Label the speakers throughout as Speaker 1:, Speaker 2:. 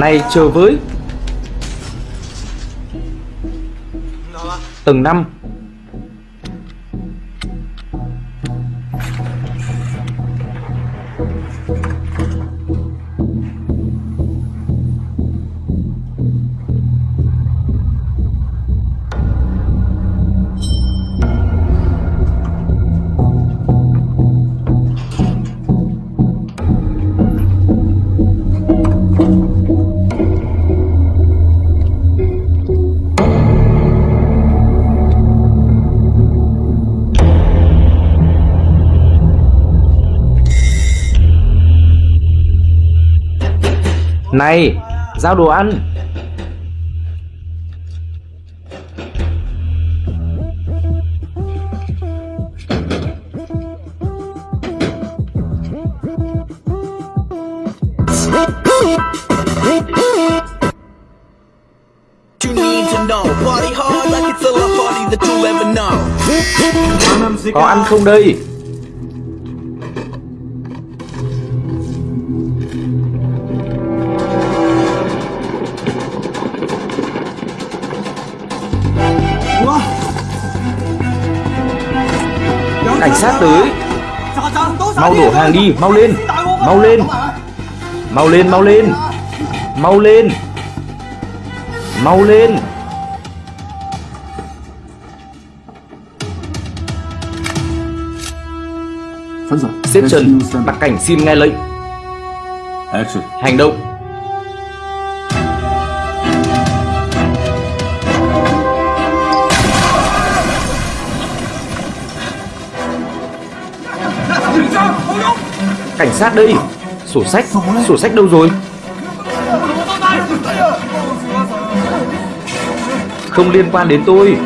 Speaker 1: nay chờ với. Từng năm. Này Giao đồ ăn. Có ăn không đây đổ hàng đi Mau lên Mau lên Mau lên mau lên Mau lên Mau lên. Xếp Trần Đặc cảnh xin nghe lệnh. Hành động sát đây Sổ sách Sổ sách đâu rồi? Không liên quan đến tôi.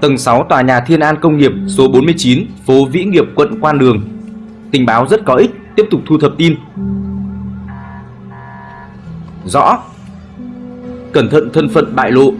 Speaker 1: Tầng 6 tòa nhà Thiên An Công nghiệp số 49, phố Vĩ Nghiệp, quận Quan Đường. Tình báo rất có ích, tiếp tục thu thập tin. Rõ. Cẩn thận thân phận bại lộ.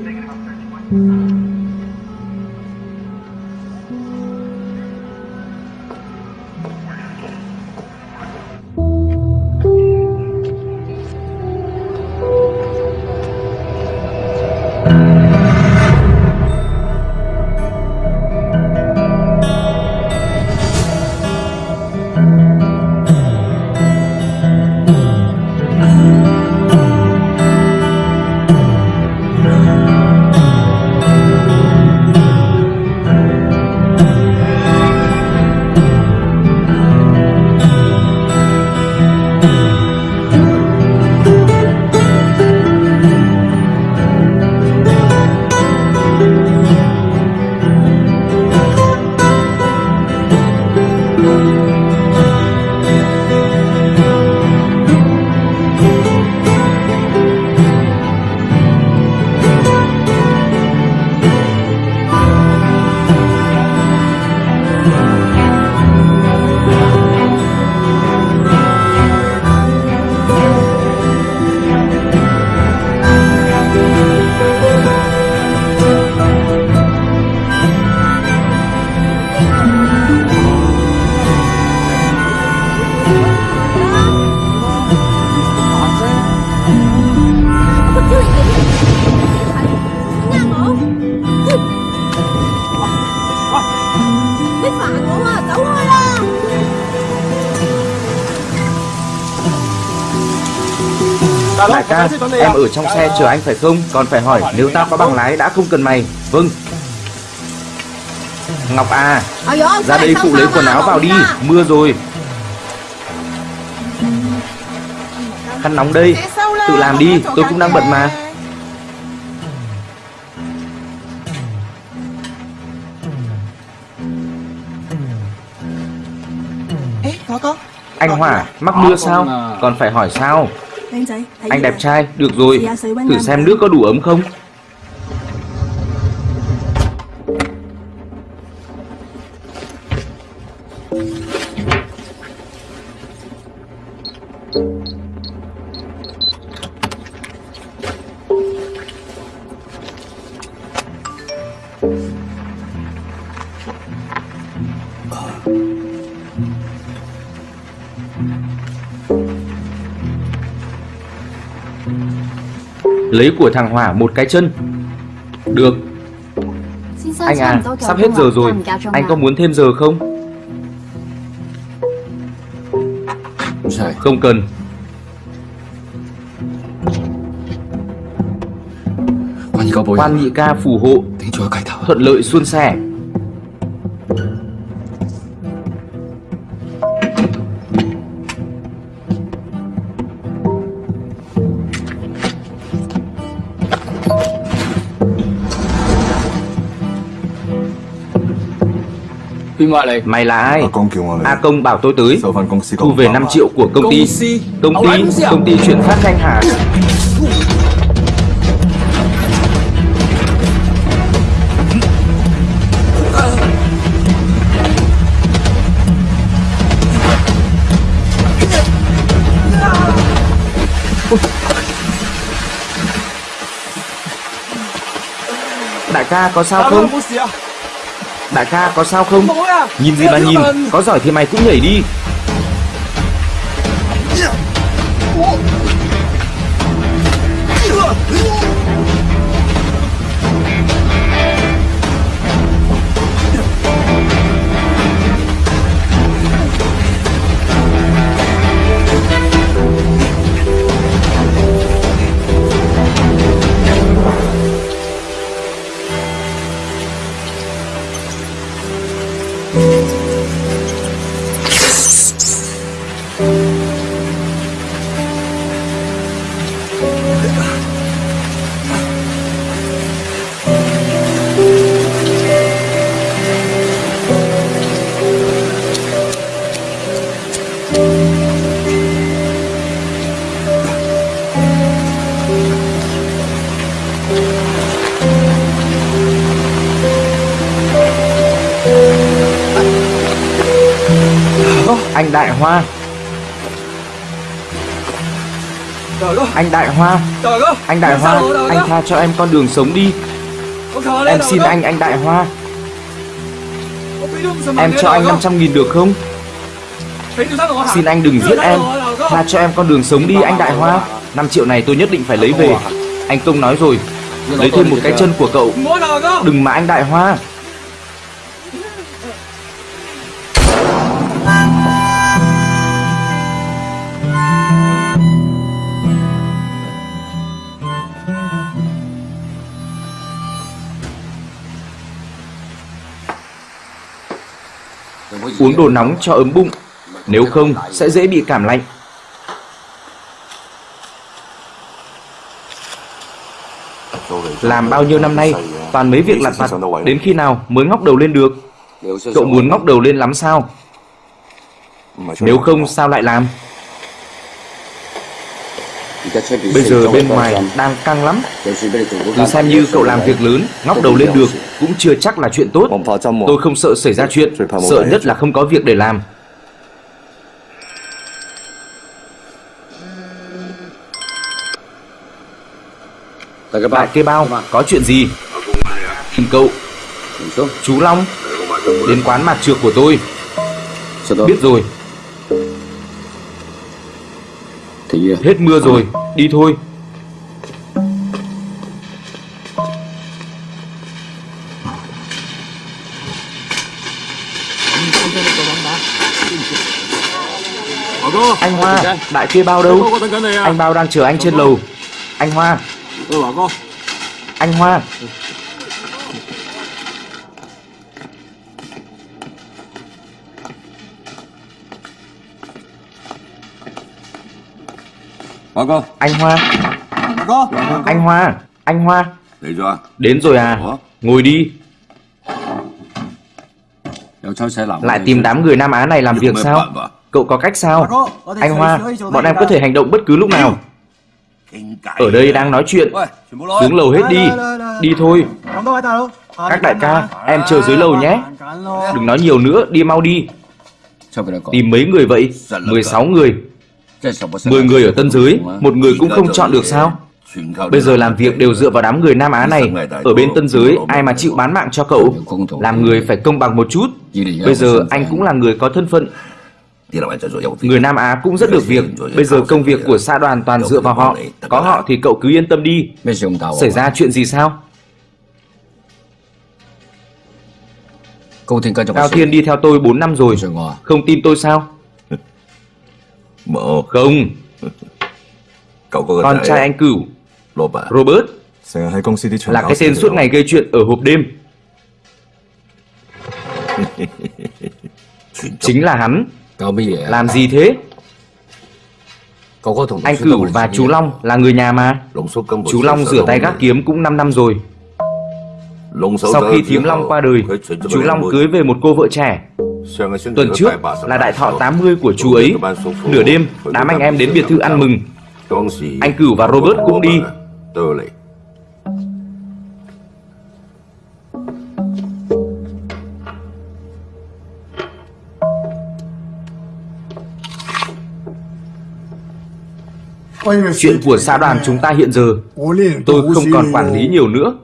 Speaker 1: Ở trong xe chờ anh phải không? Còn phải hỏi nếu tao có bằng lái đã không cần mày. Vâng. Ngọc à, ra đây phụ lấy quần áo vào đi, mưa rồi. Khăn nóng đây, tự làm đi, tôi cũng đang bận mà. Anh Hỏa, mắc mưa sao? Còn phải hỏi sao? Anh đẹp trai, được rồi, thử xem nước có đủ ấm không? Lấy của thằng Hỏa một cái chân. Được. Anh à, sắp hết giờ rồi. Anh có muốn thêm giờ không? Không cần.
Speaker 2: Quan
Speaker 1: nhị ca phù hộ. Thuận lợi xuân sẻ. Mày là ai? A à, Công bảo tôi tới. Thu về 5 triệu của công ty. Công ty, công ty chuyển phát thanh hà. Đại ca có sao không? Đại ca có sao không? Nhìn gì mà nhìn, có giỏi thì mày cũng nhảy đi. Anh Đại Hoa. Anh Đại Hoa Anh tha cho em con đường sống đi. Em xin anh anh Đại Hoa. Em cho anh 500 nghìn được không? Xin anh đừng giết em. Tha cho em con đường sống đi anh Đại Hoa. 5 triệu này tôi nhất định phải lấy về. Anh Công nói rồi. Lấy thêm một cái chân của cậu. Đừng mà anh Đại Hoa Uống đồ nóng cho ấm bụng. Nếu không, sẽ dễ bị cảm lạnh. Làm bao nhiêu năm nay, Toàn mấy việc lặt vặt, Đến khi nào mới ngóc đầu lên được? Cậu muốn ngóc đầu lên lắm sao? Nếu không, sao lại làm? Bây giờ bên ngoài đang căng lắm. Cứ xem như cậu làm việc lớn Ngóc đầu lên được Cũng chưa chắc là chuyện tốt. Tôi không sợ xảy ra chuyện Sợ nhất là không có việc để làm. Đại kê bao Có chuyện gì? Tìm cậu Chú Long Đến quán mặt trược của tôi. Biết rồi Hết mưa rồi Đi thôi. Anh Hoa Đại kê bao đâu? Anh bao đang chờ anh trên lầu. Anh Hoa. Anh Hoa
Speaker 2: Hoa cơ
Speaker 1: Anh Hoa. Hoa cơ dạ vâng. Anh Hoa. Anh Hoa.
Speaker 2: Đến rồi à
Speaker 1: Đến rồi à.
Speaker 2: Ủa?
Speaker 1: Ngồi đi. Lại tìm đám người Nam Á này làm việc sao? Cậu có cách sao? Anh Hoa Bọn em có thể hành động bất cứ lúc nào. Ở đây đang nói chuyện. Đứng lầu hết đi. Đi thôi. Các đại ca Em chờ dưới lầu nhé. Đừng nói nhiều nữa Đi mau đi. Tìm mấy người vậy? 16 người. 10 người ở tân giới Một người cũng không chọn được sao? Bây giờ làm việc đều dựa vào đám người Nam Á này. Ở bên tân giới Ai mà chịu bán mạng cho cậu? Làm người phải công bằng một chút. Bây giờ anh cũng là người có thân phận. Người Nam Á cũng rất được việc. Bây giờ công việc của xã đoàn toàn dựa vào họ. Có họ thì cậu cứ yên tâm đi. Xảy ra chuyện gì sao? Cao Thiên đi theo tôi 4 năm rồi. Không tin tôi sao Không. Con trai anh cửu Robert. Là cái tên suốt ngày gây chuyện ở hộp đêm. Chính là hắn. Làm gì thế? Anh Cửu và chú Long là người nhà mà. Chú Long rửa tay gác kiếm cũng 5 năm rồi. Sau khi thím Long qua đời Chú Long cưới về một cô vợ trẻ Tuần trước là đại thọ 80 của chú ấy. Nửa đêm đám anh em đến biệt thự ăn mừng. Anh Cửu và Robert cũng đi Chuyện của xã đoàn chúng ta hiện giờ Tôi không còn quản lý nhiều nữa.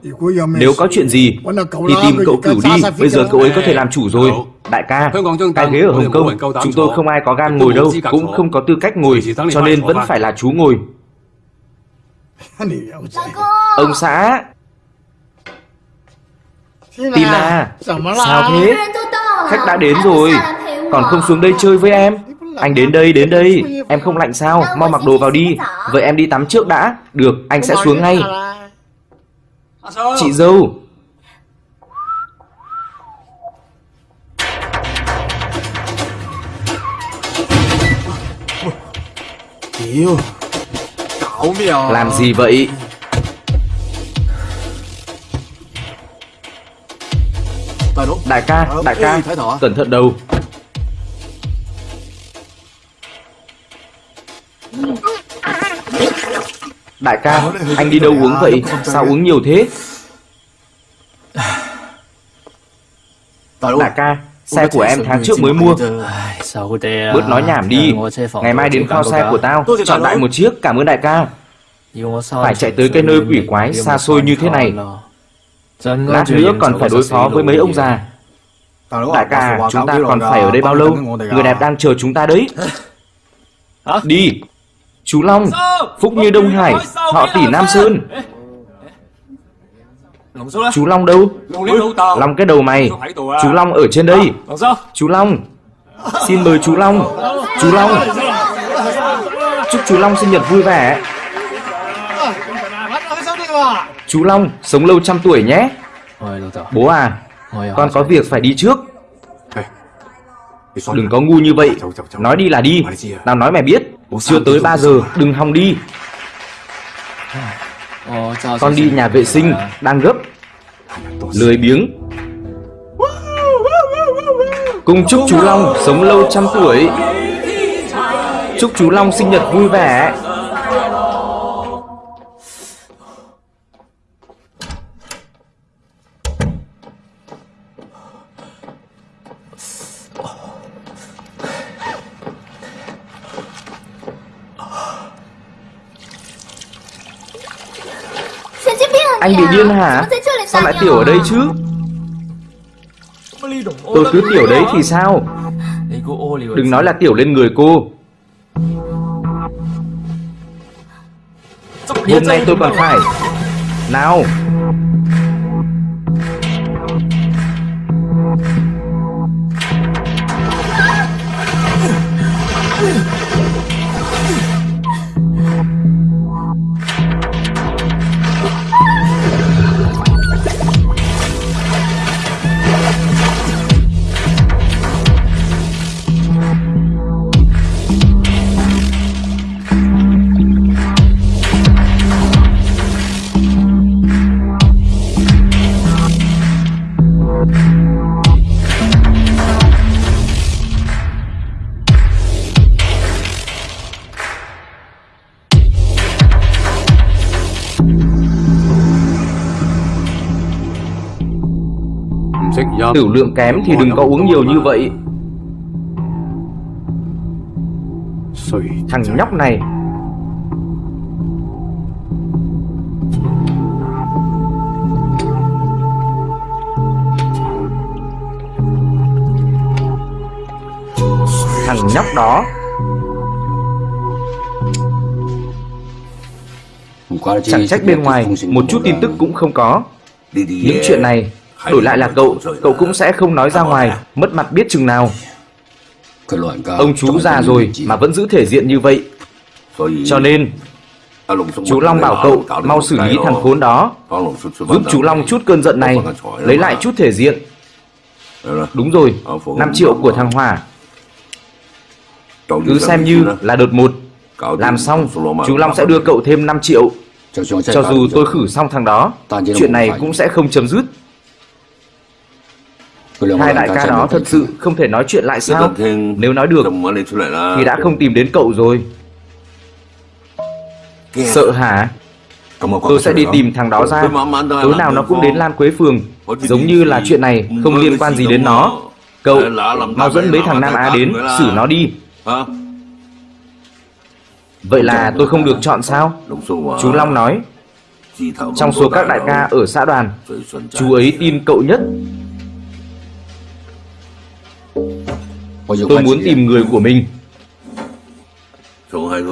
Speaker 1: Nếu có chuyện gì Thì tìm cậu cửu đi. Bây giờ cậu ấy có thể làm chủ rồi. Đại ca Cái ghế ở Hồng Kông Chúng tôi không ai có gan ngồi đâu Cũng không có tư cách ngồi Cho nên vẫn phải là chú ngồi. Ông xã Tina Sao thế? Khách đã đến rồi Còn không xuống đây chơi với em Anh đến đây đến đây. Em không lạnh sao? Mau mặc đồ vào đi. Vậy em đi tắm trước đã. Được anh sẽ xuống ngay. Chị dâu. Làm gì vậy? Đại ca Đại ca Cẩn thận đầu Đại ca Anh đi đâu uống vậy? Sao uống nhiều thế? Đại ca Xe của em tháng trước mới mua. Bớt nói nhảm đi. Ngày mai đến kho xe của tao. Chọn đại một chiếc Cảm ơn đại ca. Phải chạy tới cái nơi quỷ quái xa xôi như thế này. Lát nữa còn phải đối phó với mấy ông già. Đại ca Chúng ta còn phải ở đây bao lâu? Người đẹp đang chờ chúng ta đấy. Đi Chú Long Phúc Như Đông Hải Họ tỷ Nam Sơn. Chú Long đâu? Long cái đầu mày. Chú Long ở trên đây. Chú Long Xin mời chú Long. Chú Long. Chúc chú Long sinh nhật vui vẻ. Chú Long Sống lâu trăm tuổi nhé. Bố à Con có việc phải đi trước. Đừng có ngu như vậy. Nói đi là đi. Nào nói mày biết Chưa tới 3 giờ Đừng hòng đi. Con đi nhà vệ sinh Đang gấp. Lười biếng. Cùng chúc chú Long sống lâu trăm tuổi. Chúc chú Long sinh nhật vui vẻ Anh bị điên hả? Sao lại tiểu ở đây chứ? Tôi cứ tiểu đấy thì sao? Đừng nói là tiểu lên người cô. Hôm nay tôi còn phải. Nào Tiểu lượng kém thì đừng có uống nhiều như vậy. Thằng nhóc này nhóc đó. Chẳng trách bên ngoài, Một chút tin tức cũng không có. Những chuyện này, Đổi lại là cậu Cậu cũng sẽ không nói ra ngoài, Mất mặt biết chừng nào. Ông chú già rồi mà vẫn giữ thể diện như vậy. Cho nên, Chú Long bảo cậu mau xử lý thằng khốn đó. Giúp chú Long chút cơn giận này, Lấy lại chút thể diện. Đúng rồi 5 triệu của thằng Hòa. Cứ xem như là đợt một. Làm xong Chú Long sẽ đưa cậu thêm 5 triệu. Cho dù tôi khử xong thằng đó Chuyện này cũng sẽ không chấm dứt. Hai đại ca đó thật sự không thể nói chuyện lại sao? Nếu nói được Thì đã không tìm đến cậu rồi. Sợ hả? Tôi sẽ đi tìm thằng đó ra. Tối nào nó cũng đến Lan Quế Phường. Giống như là chuyện này không liên quan gì đến nó. Cậu Mau dẫn mấy thằng Nam Á đến Xử nó đi Vậy là tôi không được chọn sao? Chú Long nói. Trong số các đại ca ở xã đoàn Chú ấy tin cậu nhất. Tôi muốn tìm người của mình.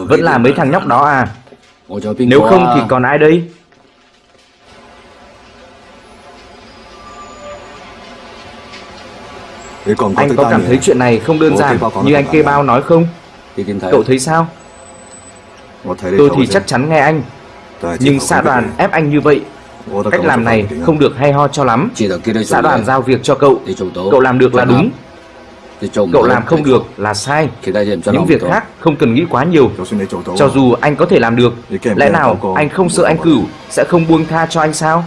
Speaker 1: Vẫn là mấy thằng nhóc đó à? Nếu không thì còn ai đây Anh có cảm thấy chuyện này không đơn giản Như anh kê bao nói không? Cậu thấy sao Tôi thì chắc chắn nghe anh. Nhưng xã đoàn ép anh như vậy Cách làm này không được hay ho cho lắm. Xã đoàn giao việc cho cậu. Cậu làm được là đúng. Cậu làm không được là sai. Những việc khác không cần nghĩ quá nhiều. Cho dù anh có thể làm được Lẽ nào anh không sợ anh cửu Sẽ không buông tha cho anh sao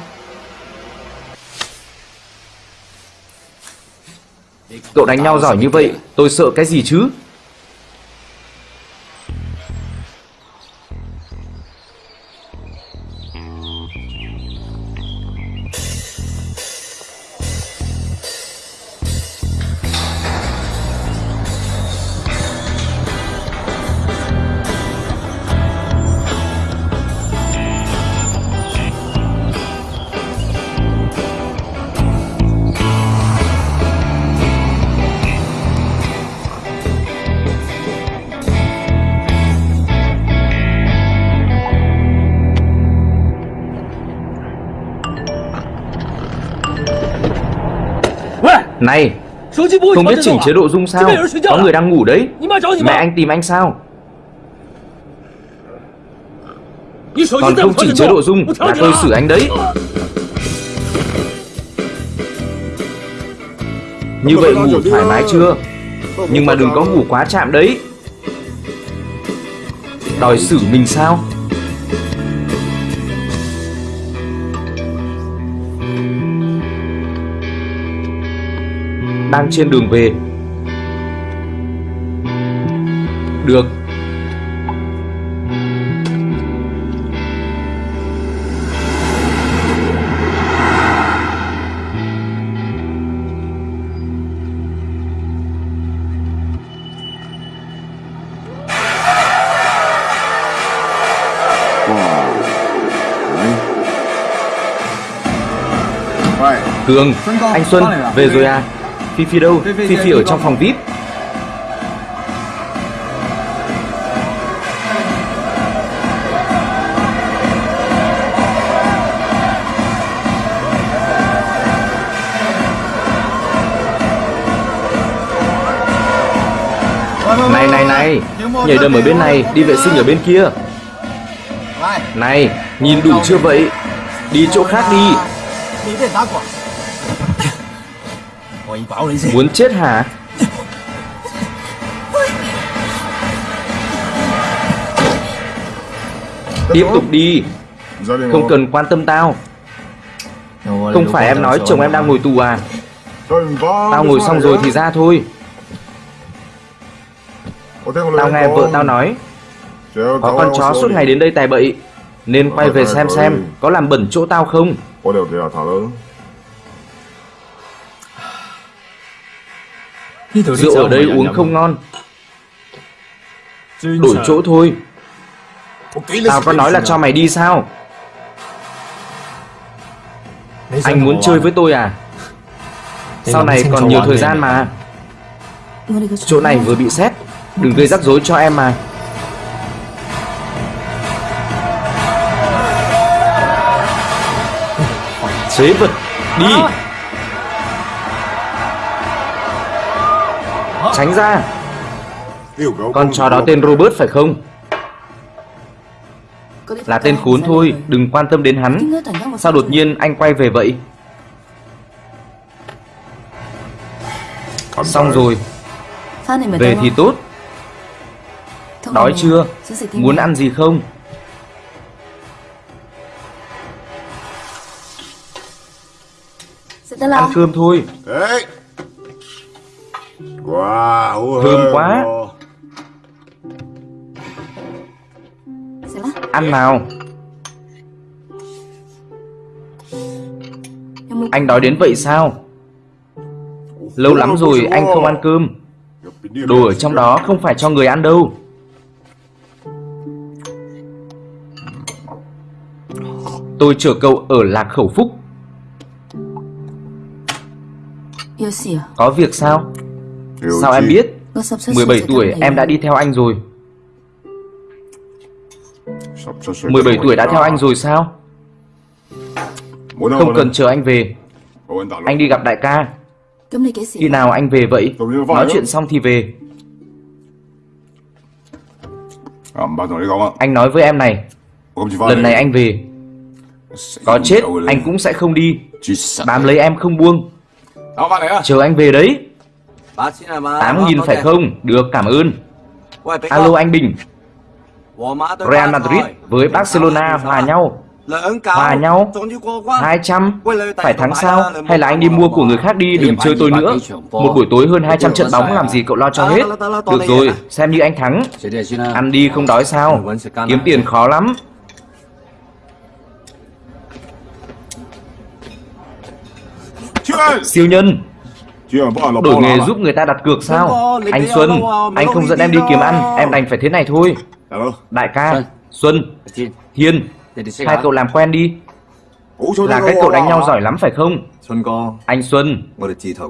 Speaker 1: Cậu đánh nhau giỏi như vậy Tôi sợ cái gì chứ? Này Không biết chỉnh chế độ rung sao? Có người đang ngủ đấy. Mẹ anh tìm anh sao? Còn không chỉnh chế độ rung Là tôi xử anh đấy. Như vậy ngủ thoải mái chưa? Nhưng mà đừng có ngủ quá chạm đấy. Đòi xử mình sao đang trên đường về. Được. Cường, anh Xuân, về rồi à? Phi Phi đâu? Phi Phi ở trong phòng VIP. Này này này. Nhảy đầm ở bên này Đi vệ sinh ở bên kia. Này. Nhìn đủ chưa vậy? Đi chỗ khác đi Muốn chết hả? Tiếp tục đi. Không cần quan tâm tao. Không phải em nói chồng em đang ngồi tù à? Tao ngồi xong rồi thì ra thôi. Tao nghe vợ tao nói. Có con chó suốt ngày đến đây tài bậy Nên quay về xem xem Có làm bẩn chỗ tao không Rượu ở đây uống không ngon. Đổi chỗ thôi. Tao có nói là cho mày đi sao? Anh muốn chơi với tôi à? Sau này còn nhiều thời gian mà. Chỗ này vừa bị xét Đừng gây rắc rối cho em mà. Phế vật. Đi Tránh ra. Con chó đó tên Robert phải không? Là tên khốn thôi Đừng quan tâm đến hắn. Sao đột nhiên anh quay về vậy? Xong rồi. Về thì tốt. Đói chưa? Muốn ăn gì không? Ăn cơm thôi
Speaker 3: Thơm quá.
Speaker 1: Ăn nào. Anh đói đến vậy sao? Lâu lắm rồi anh không ăn cơm. Đồ ở trong đó không phải cho người ăn đâu. Tôi chờ cậu ở Lạc Khẩu Phúc. Có việc sao Sao em biết? 17 tuổi em đã đi theo anh rồi. 17 tuổi đã theo anh rồi sao? Không cần chờ anh về. Anh đi gặp đại ca. Khi nào anh về vậy? Nói chuyện xong thì về. Anh nói với em này. Lần này anh về. Có chết anh cũng sẽ không đi. Bám lấy em không buông. Chờ anh về đấy 8.000 phải không? Được cảm ơn. Alo anh Bình Real Madrid với Barcelona hòa nhau? Hòa nhau? 200 Phải thắng sao? Hay là anh đi mua của người khác đi Đừng chơi tôi nữa. Một buổi tối hơn 200 trận bóng làm gì cậu lo cho hết. Được rồi Xem như anh thắng. Ăn đi không đói sao? Kiếm tiền khó lắm. Siêu nhân Đổi nghề giúp người ta đặt cược sao? Anh Xuân Anh không dẫn em đi kiếm ăn Em đành phải thế này thôi. Đại ca Xuân. Hiên Hai cậu làm quen đi. Là cái cậu đánh nhau giỏi lắm phải không? Anh Xuân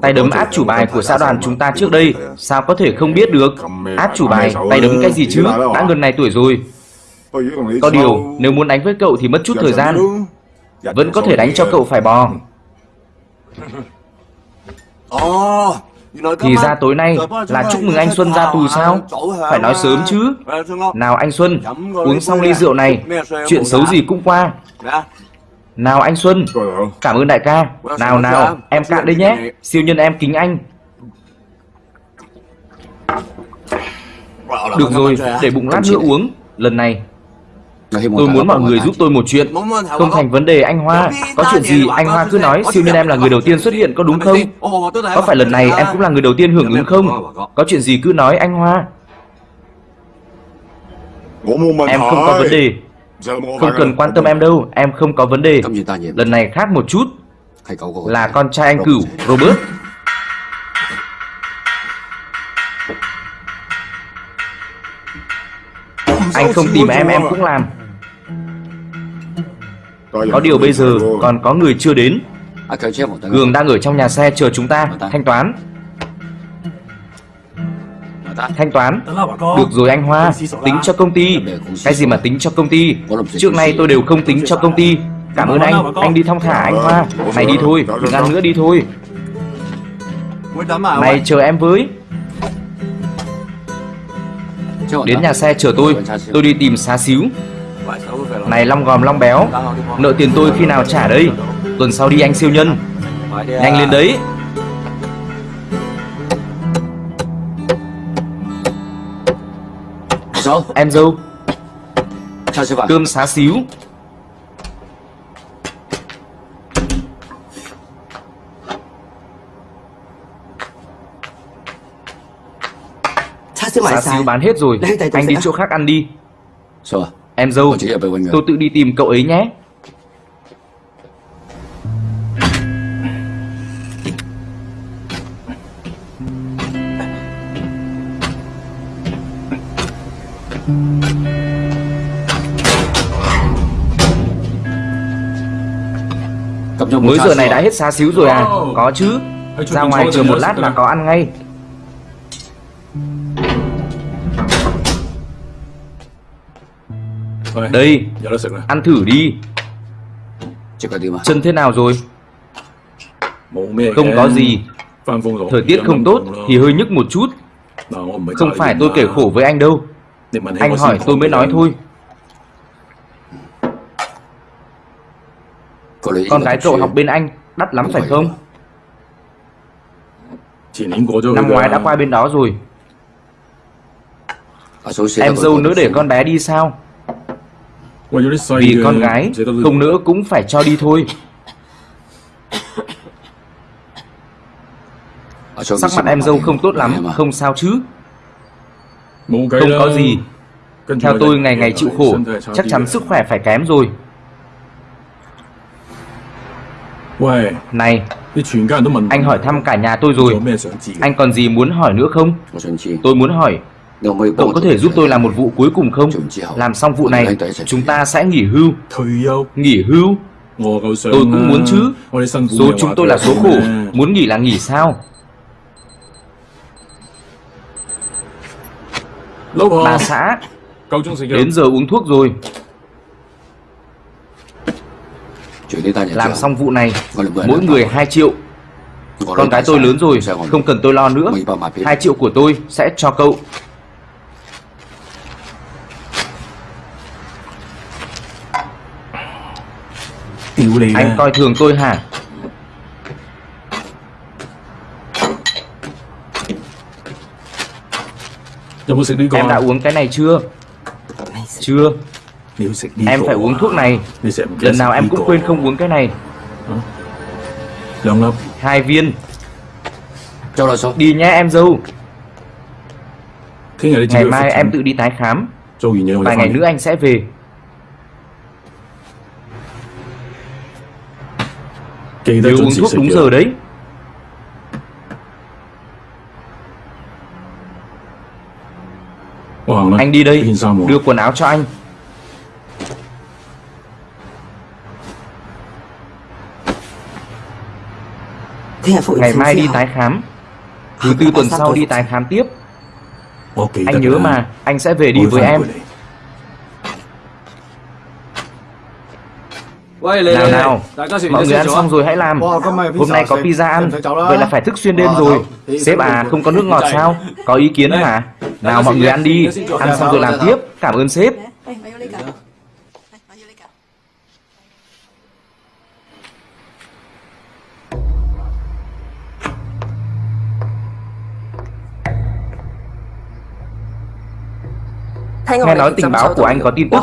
Speaker 1: Tay đấm át chủ bài của xã đoàn chúng ta trước đây. Sao có thể không biết được? Át chủ bài Tay đấm cái gì chứ? Đã gần này tuổi rồi. Có điều Nếu muốn đánh với cậu thì mất chút thời gian. Vẫn có thể đánh cho cậu phải bò Thì ra tối nay là chúc mừng anh Xuân ra tù sao? Phải nói sớm chứ. Nào anh Xuân Uống xong ly rượu này. Chuyện xấu gì cũng qua. Nào anh Xuân Cảm ơn đại ca. Nào nào em cạn đây nhé. Siêu nhân em kính anh. Được rồi Để bụng lát nữa uống. Lần này Tôi muốn mọi người giúp tôi một chuyện. Không thành vấn đề anh Hoa. Có chuyện gì anh Hoa cứ nói. Siêu nhân em là người đầu tiên xuất hiện có đúng không? Có phải lần này em cũng là người đầu tiên hưởng ứng không? Có. Chuyện gì cứ nói anh Hoa. Em không có vấn đề. Không cần quan tâm em đâu. Em không có vấn đề. Lần này khác một chút. Là con trai anh cửu Robert Anh không tìm em em cũng làm. Có điều bây giờ còn có người chưa đến. Cường đang ở trong nhà xe chờ chúng ta. Thanh toán. Thanh toán. Được rồi anh Hoa Tính cho công ty. Cái gì mà tính cho công ty? Trước nay tôi đều không tính cho công ty. Cảm ơn anh. Anh đi thong thả anh Hoa. Này đi thôi Đừng ăn nữa đi thôi. Này chờ em với Đến nhà xe chờ tôi. Tôi đi tìm xá xíu. Này long gòm long béo. Nợ tiền tôi khi nào trả đây? Tuần sau đi anh siêu nhân. Nhanh lên đấy. Em dâu. Cơm xá xíu Xá xíu bán hết rồi. Anh đi chỗ khác ăn đi. Em dâu Tôi tự đi tìm cậu ấy nhé. Mới giờ này đã hết xa xíu rồi à. Có chứ. Ra ngoài chờ một lát là có ăn ngay. Đây. Ăn thử đi. Chân thế nào rồi? Không có gì. Thời tiết không tốt thì hơi nhức một chút. Không phải tôi kể khổ với anh đâu. Anh hỏi tôi mới nói thôi. Con gái cậu học bên anh Đắt lắm phải không? Năm ngoái đã qua bên đó rồi. Em dâu nữa để con bé đi sao Vì con gái Không nữa cũng phải cho đi thôi. Sắc mặt em dâu không tốt lắm Không sao chứ. Không có gì. Theo tôi ngày ngày chịu khổ Chắc chắn sức khỏe phải kém rồi. Này. Anh hỏi thăm cả nhà tôi rồi. Anh còn gì muốn hỏi nữa không? Tôi muốn hỏi Cậu có thể giúp tôi làm một vụ cuối cùng không? Làm xong vụ này Chúng ta sẽ nghỉ hưu. Nghỉ hưu? Tôi cũng muốn chứ. Số chúng tôi là số khổ. Muốn nghỉ là nghỉ sao? Bà xã. Đến giờ uống thuốc rồi. Làm xong vụ này Mỗi người 2 triệu. Con gái tôi lớn rồi Không cần tôi lo nữa. 2 triệu của tôi sẽ cho cậu Anh coi thường tôi hả? Em đã uống cái này chưa? Chưa. Em phải uống thuốc này. Lần nào em cũng quên không uống cái này. Hai viên. Đi nhé em dâu. Ngày mai em tự đi tái khám. Vài ngày nữa anh sẽ về Nhớ uống thuốc đúng giờ đấy. Anh đi đây Đưa quần áo cho anh. Ngày mai đi tái khám. Thứ tư tuần sau đi tái khám tiếp. Anh nhớ mà Anh sẽ về đi với em Nào? Lấy, nào lấy. Mọi người ăn xong rồi hãy làm. Wow, hôm nay có pizza ăn. vậy là phải thức xuyên đêm wow, rồi. sếp à không có nước ngọt sao? Có ý kiến Đây. mà nào mọi người ăn đi. Ăn xong rồi làm tiếp. Cảm ơn sếp. Nghe nói tình báo của anh có tin tức.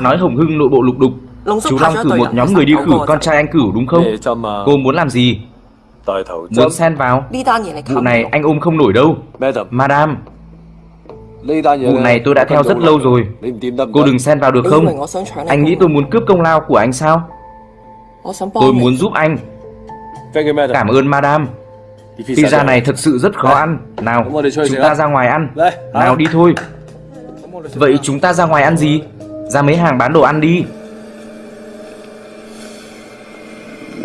Speaker 1: Nói Hồng Hưng nội bộ lục đục. Chú Long cử một nhóm người đi khử con trai anh cửu đúng không? Cô muốn làm gì? Muốn xen vào? Vụ này anh ôm không nổi đâu. Madame Vụ này tôi đã theo rất lâu rồi. Cô đừng xen vào được không? Anh nghĩ tôi muốn cướp công lao của anh sao? Tôi muốn giúp anh. Cảm ơn Madame Pizza này thực sự rất khó ăn. Nào chúng ta ra ngoài ăn. Nào đi thôi. Vậy chúng ta ra ngoài ăn gì? Ra mấy hàng bán đồ ăn đi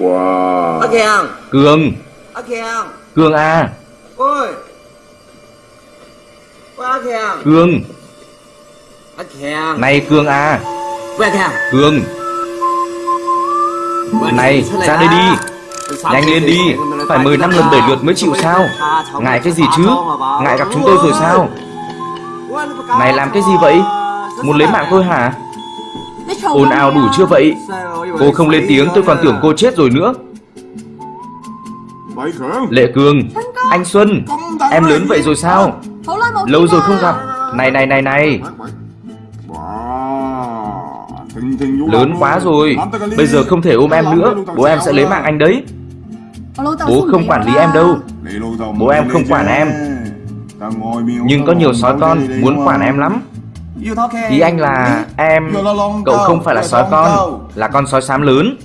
Speaker 3: Wow
Speaker 4: Thiàng
Speaker 1: Cường
Speaker 4: Ơ Thiàng
Speaker 1: Cường à
Speaker 4: Ôi Ơ Thiàng
Speaker 1: Cường
Speaker 4: Ơ Thiàng
Speaker 1: Này Cường à
Speaker 4: Ơ Thiàng
Speaker 1: Cường Này ra đây đi Nhanh lên đi Phải mười năm lần đẩy lượt mới chịu sao Ngại cái gì chứ Ngại gặp chúng tôi rồi sao Này làm cái gì vậy Muốn lấy mạng tôi hả Ồn ào đủ chưa vậy? Cô không lên tiếng tôi còn tưởng cô chết rồi nữa. Lệ Cường Anh Xuân Em lớn vậy rồi sao?
Speaker 5: Lâu
Speaker 1: rồi không gặp. Này này này này. Lớn quá rồi. Bây giờ không thể ôm em nữa. Bố em sẽ lấy mạng anh đấy. Bố không quản lý em đâu. Bố em không quản em. Nhưng có nhiều sói con muốn quản em lắm Ý anh là em Cậu không phải là sói con Là con sói xám lớn.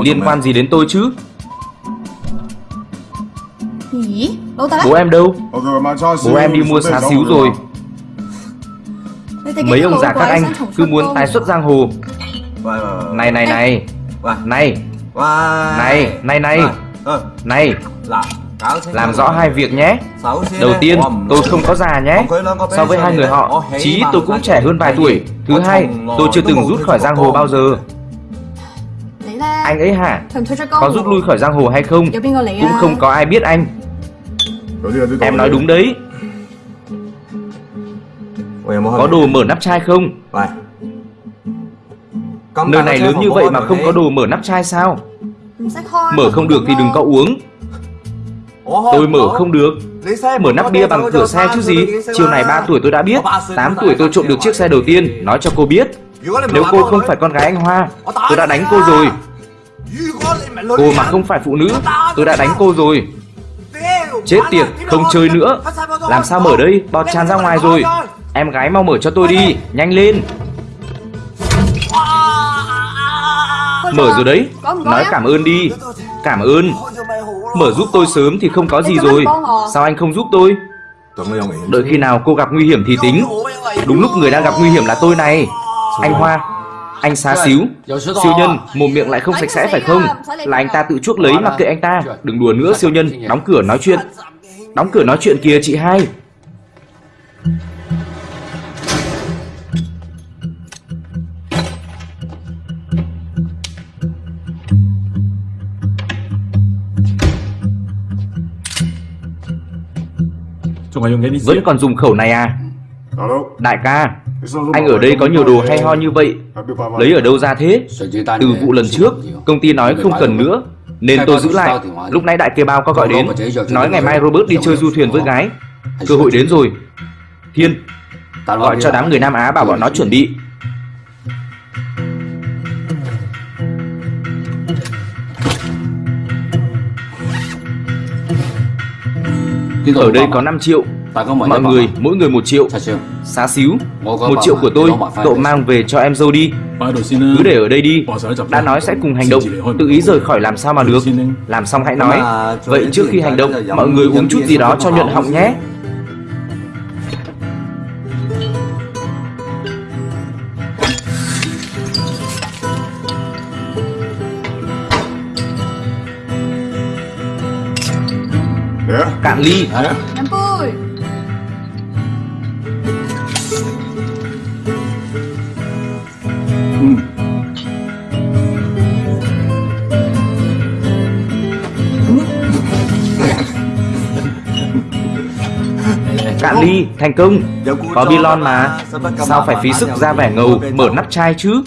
Speaker 1: Liên quan gì đến tôi chứ? Bố em đâu? Bố em đi mua xá xíu rồi. Mấy ông già các anh cứ muốn tái xuất giang hồ. Này này này. Này Này này. Này Này,
Speaker 4: này.
Speaker 1: Làm rõ hai việc nhé. Đầu tiên, tôi không có già nhé. So với hai người họ, chí tôi cũng trẻ hơn vài tuổi. Thứ hai, tôi chưa từng rút khỏi giang hồ bao giờ. Anh ấy hả? Có rút lui khỏi giang hồ hay không? Cũng không có ai biết anh. Em nói đúng đấy. Có đồ mở nắp chai không? Nơi này lớn như vậy mà không có đồ mở nắp chai sao? Mở không được thì đừng có uống. Tôi mở không được. Mở nắp bia bằng cửa xe chứ gì? Chiều này 3 tuổi tôi đã biết. 8 tuổi tôi trộm được chiếc xe đầu tiên. Nói cho cô biết. Nếu cô không phải con gái anh Hoa Tôi đã đánh cô rồi. Cô mà không phải phụ nữ Tôi đã đánh cô rồi. Chết tiệt, không chơi nữa. Làm sao mở đây, bọt tràn ra ngoài rồi. Em gái mau mở cho tôi đi, nhanh lên. Mở rồi đấy. Nói cảm ơn đi. Cảm ơn. Mở giúp tôi sớm thì không có gì rồi. Sao anh không giúp tôi? Đợi khi nào cô gặp nguy hiểm thì tính. Đúng lúc người đang gặp nguy hiểm là tôi này. Anh Hoa Anh xá xíu. Siêu nhân một miệng lại không sạch sẽ phải không? Là anh ta tự chuốc lấy mặc kệ anh ta. Đừng đùa nữa siêu nhân. Đóng cửa nói chuyện. Đóng cửa nói chuyện kìa chị hai. Vẫn còn dùng khẩu này à? Đại ca Anh ở đây có nhiều đồ hay ho như vậy. Lấy ở đâu ra thế? Từ vụ lần trước Công ty nói không cần nữa Nên tôi giữ lại. Lúc nãy đại kia bao có gọi đến. Nói ngày mai Robert đi chơi du thuyền với gái. Cơ hội đến rồi. Thiên Gọi cho đám người Nam Á bảo bọn nó chuẩn bị. Ở đây có 5 triệu. Mọi người mỗi người 1 triệu. Xá xíu. Một triệu của tôi Cậu mang về cho em dâu đi. Cứ để ở đây đi. Đã nói sẽ cùng hành động. Tự ý rời khỏi làm sao mà được? Làm xong hãy nói. Vậy trước khi hành động Mọi người uống chút gì đó cho nhuận họng nhé
Speaker 3: 리 아?
Speaker 1: cạn ly thành công có Babylon mà. Sao phải phí sức ra vẻ ngầu mở nắp chai chứ?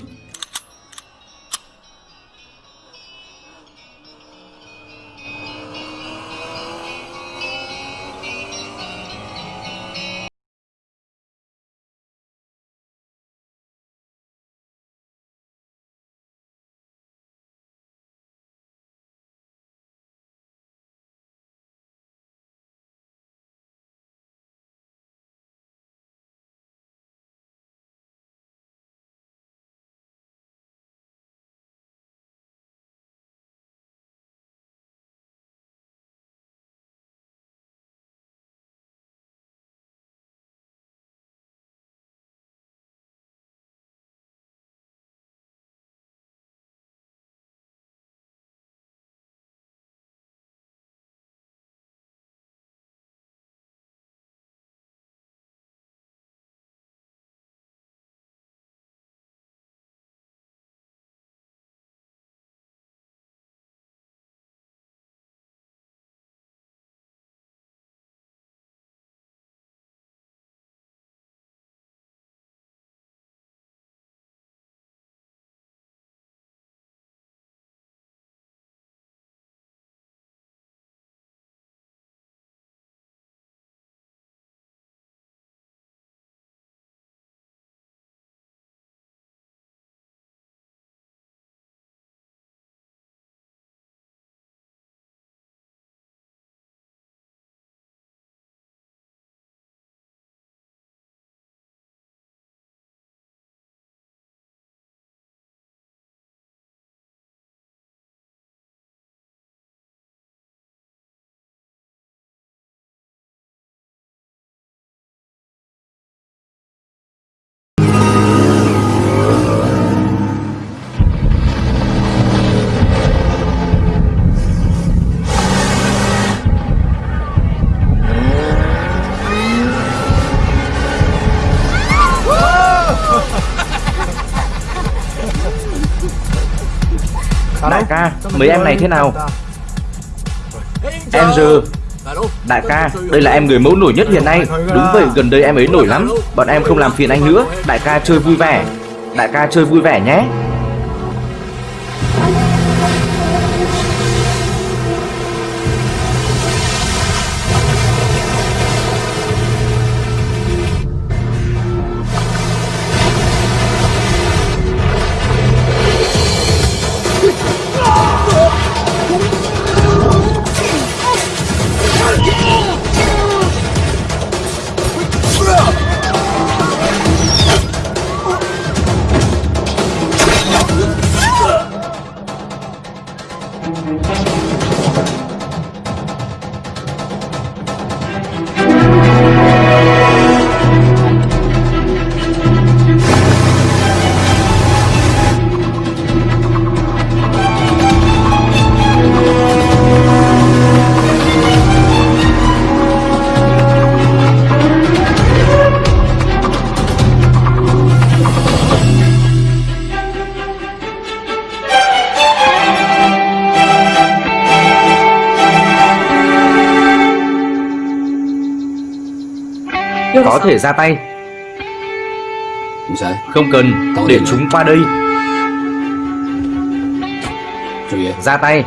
Speaker 1: Mấy em này thế nào? Andrew, đại ca, đây là em người mẫu nổi nhất hiện nay. Đúng vậy, gần đây em ấy nổi lắm. Bọn em không làm phiền anh nữa. Đại ca chơi vui vẻ. Đại ca chơi vui vẻ nhé. Có thể ra tay.
Speaker 2: Không
Speaker 1: cần, để chúng qua đây.Ra tay.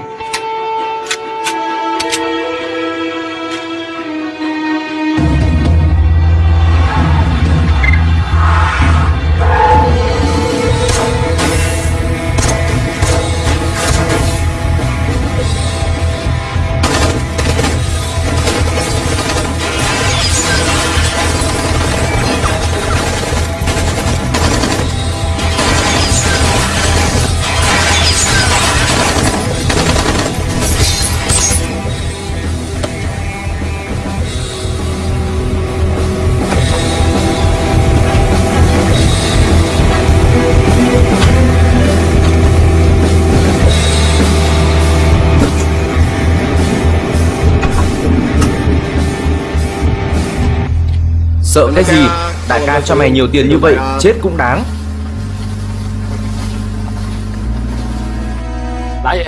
Speaker 1: Sợ cái gì? Đại ca cho mày nhiều tiền như vậy, chết cũng đáng.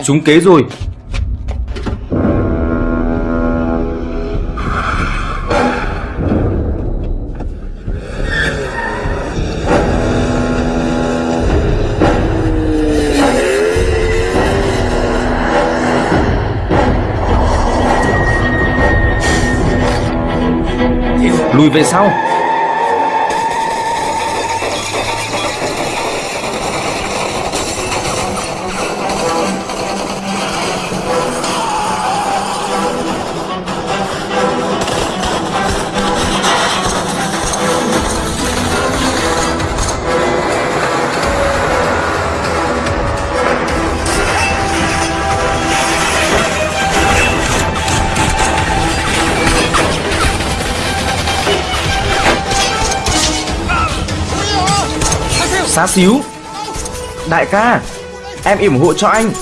Speaker 1: Chúng kế rồi. Lùi về sau. Xíu. Đại ca, Em ủng hộ cho anh.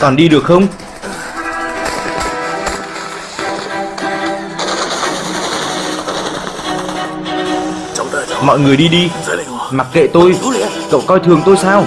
Speaker 1: Còn đi được không? Mọi người đi đi. Mặc kệ tôi. Cậu coi thường tôi sao?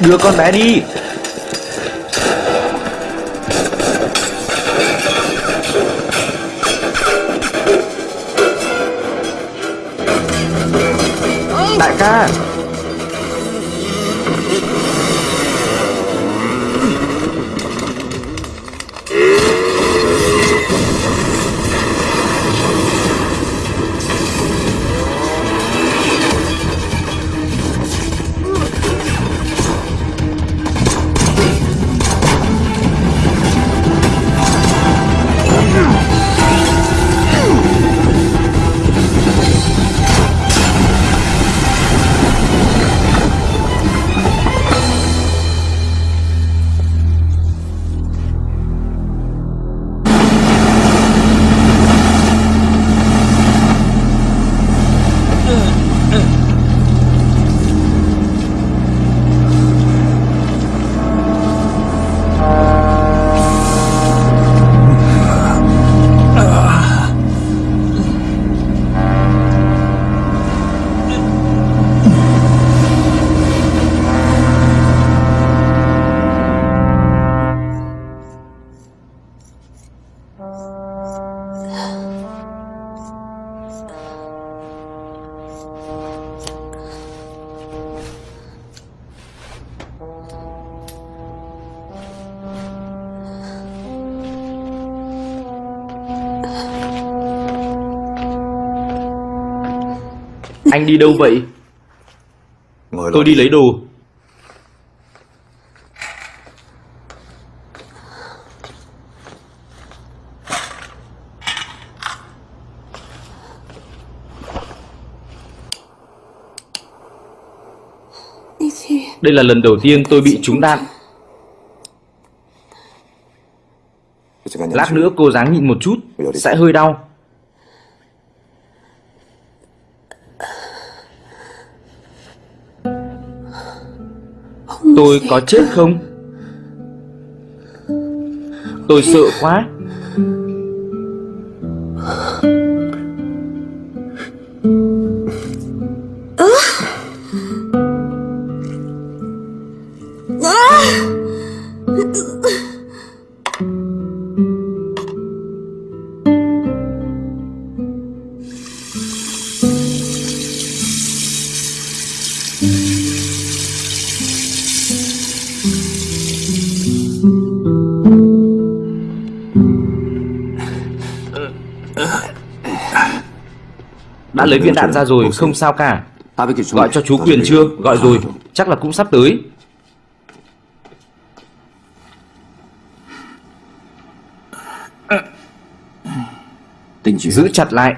Speaker 1: Đưa con bé đi. Anh đi đâu vậy?
Speaker 3: Ngồi
Speaker 1: Tôi đi lấy đồ. Đây là lần đầu tiên tôi bị trúng đạn. Lát nữa cô dáng nhịn một chút, sẽ hơi đau. Tôi có chết không? Tôi sợ quá. lấy viên đạn ra rồi, không sao cả. Gọi cho chú Quyền chưa? Gọi rồi, chắc là cũng sắp tới. Giữ chặt lại.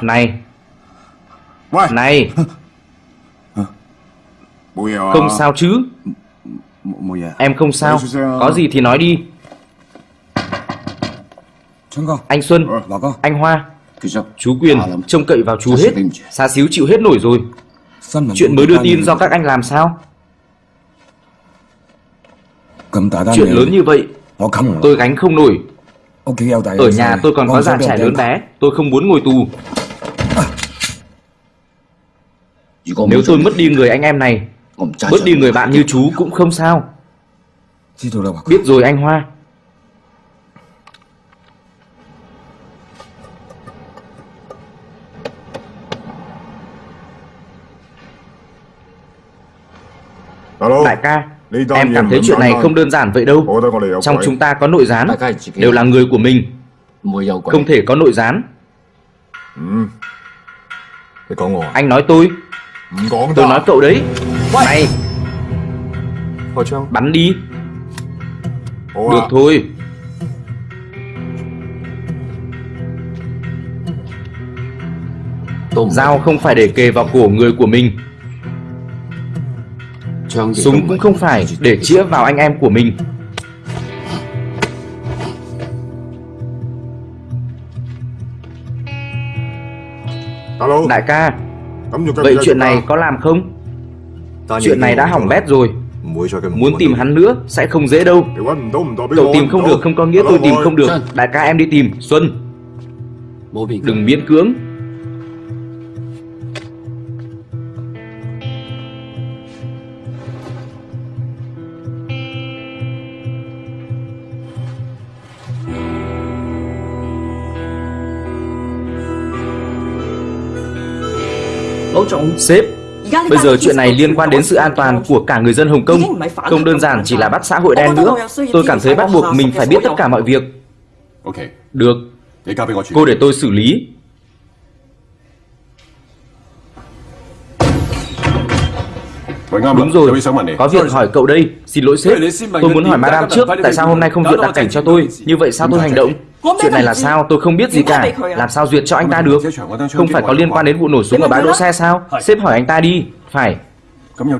Speaker 1: Này. Này. Không sao chứ. Em không sao Có gì thì nói đi anh Xuân, anh Hoa. Chú Quyền trông cậy vào chú hết. Xa xíu chịu hết nổi rồi. Chuyện mới đưa tin do các anh làm sao? Chuyện lớn như vậy Tôi gánh không nổi. Ở nhà tôi còn có già trẻ lớn bé Tôi không muốn ngồi tù. Nếu tôi mất đi người anh em này Mất đi người bạn như chú cũng không sao. Biết rồi anh Hoa.
Speaker 3: Hello.
Speaker 1: Đại ca, em cảm thấy chuyện này không đơn giản vậy đâu. Trong chúng ta có nội gián, đều là người của mình. Không thể có nội gián. Anh nói tôi. Tôi nói cậu đấy. Này. Bắn đi. Được thôi. Dao không phải để kề vào cổ người của mình
Speaker 2: Vâng,
Speaker 1: Súng cũng không phải để chĩa vào anh em của mình.
Speaker 3: Đại
Speaker 1: ca Vậy chuyện này có làm không? Chuyện này đã hỏng bét rồi. Muốn tìm hắn nữa sẽ không dễ đâu. Cậu tìm không được không có nghĩa tôi tìm không được. Đại ca em đi tìm. Xuân. Đừng miễn cưỡng. cho ông. Sếp, bây giờ chuyện này liên quan đến sự an toàn của cả người dân Hồng Kông. Không đơn giản chỉ là bắt xã hội đen nữa. Tôi cảm thấy bắt buộc mình phải biết tất cả mọi việc. Được, cô để tôi xử lý. Đúng rồi, có việc hỏi cậu đây. Xin lỗi sếp, tôi muốn hỏi Madame trước tại sao hôm nay không duyệt đặc cảnh cho tôi. Như vậy sao tôi hành động? Chuyện này là sao? Tôi không biết gì cả. Làm sao duyệt cho anh ta được? Không phải có liên quan đến vụ nổ súng ở bãi đỗ xe sao? Sếp hỏi anh ta đi. Phải.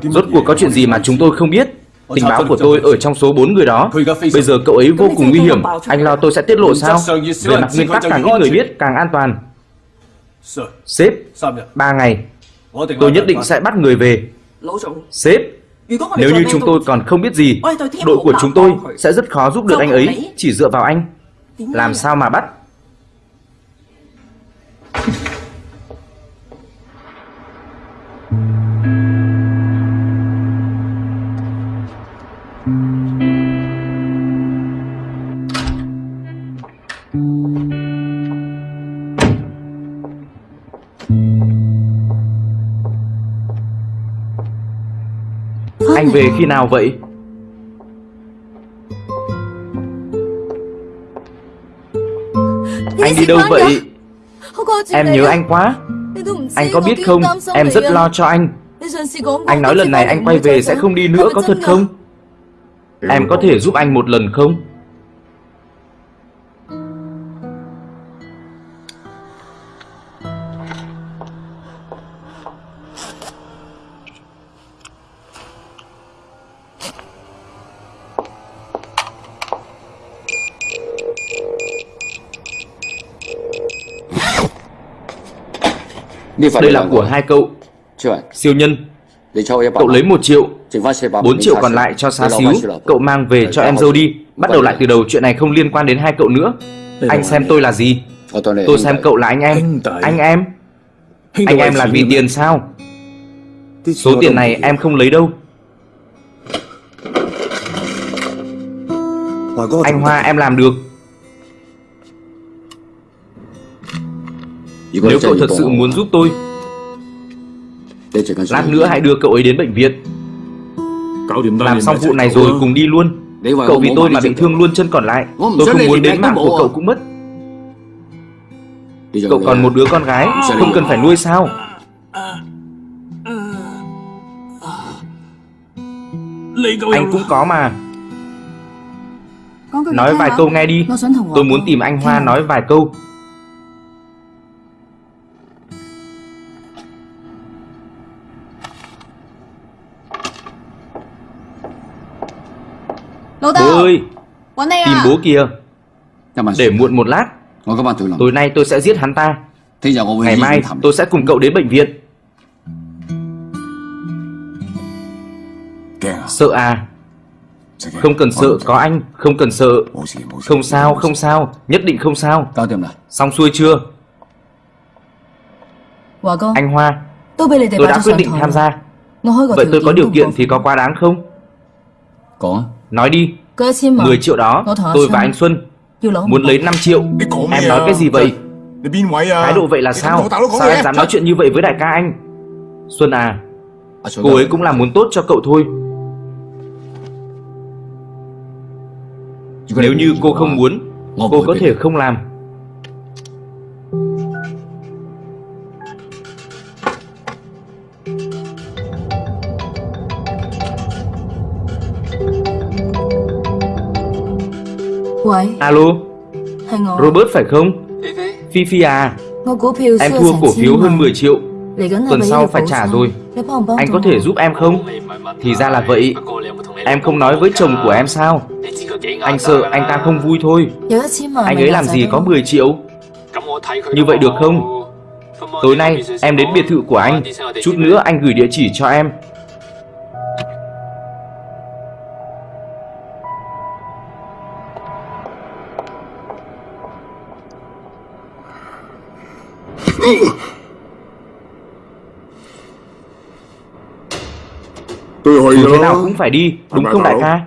Speaker 1: Rốt cuộc có chuyện gì mà chúng tôi không biết? Tình báo của tôi ở trong số 4 người đó. Bây giờ cậu ấy vô cùng nguy hiểm. Anh lo tôi sẽ tiết lộ sao? Về mặt nguyên tắc càng ít người biết càng an toàn. Sếp 3 ngày Tôi nhất định sẽ bắt người về Sếp, nếu như chúng tôi còn không biết gì, đội của chúng tôi sẽ rất khó giúp được anh ấy, chỉ dựa vào anh. Làm sao mà bắt? Về khi nào vậy? Anh đi đâu vậy? Em nhớ anh quá. Anh có biết không? Em rất lo cho anh. Anh nói lần này anh quay về sẽ không đi nữa, có thật không? Em có thể giúp anh một lần không? Đây là của hai cậu. Siêu nhân. Cậu lấy một triệu. 4 triệu còn lại cho xá xíu. Cậu mang về cho em dâu đi. Bắt đầu lại từ đầu chuyện này không liên quan đến hai cậu nữa. Anh xem tôi là gì? Tôi xem cậu là anh em. Anh em. Anh em là vì tiền sao? Số tiền này em không lấy đâu. Anh Hoa em làm được Nếu cậu thật sự muốn giúp tôi Lát nữa hãy đưa cậu ấy đến bệnh viện Làm xong vụ này rồi cùng đi luôn. Cậu vì tôi mà bị thương luôn chân còn lại. Tôi không muốn đến mạng của cậu cũng mất. Cậu còn một đứa con gái Không cần phải nuôi sao? Anh cũng có mà. Nói vài câu nghe đi. Tôi muốn tìm anh Hoa nói vài câu Bố ơi Tìm bố kìa Để muộn một lát. Tối nay tôi sẽ giết hắn ta. Ngày mai tôi sẽ cùng cậu đến bệnh viện. Sợ à? Không cần sợ có anh. Không cần sợ. Không sao không sao. Nhất định không sao. Xong xuôi chưa? Anh Hoa Tôi đã quyết định tham gia. Vậy tôi có điều kiện thì có quá đáng không? Nói đi 10 triệu đó. Tôi và anh Xuân Muốn lấy 5 triệu. Em nói cái gì vậy? Thái độ vậy là sao? Sao em dám nói chuyện như vậy với đại ca anh? Xuân à Cô ấy cũng là muốn tốt cho cậu thôi. Nếu như cô không muốn Cô có thể không làm Alo? Robert phải không? Phi Phi à? Em thua cổ phiếu hơn 10 triệu. Tuần sau phải trả rồi. Anh có thể giúp em không? Thì ra là vậy. Em không nói với chồng của em sao? Anh sợ anh ta không vui thôi. Anh ấy làm gì có 10 triệu? Như vậy được không? Tối nay em đến biệt thự của anh. Chút nữa anh gửi địa chỉ cho em thế nào cũng phải đi Đúng không đại ca?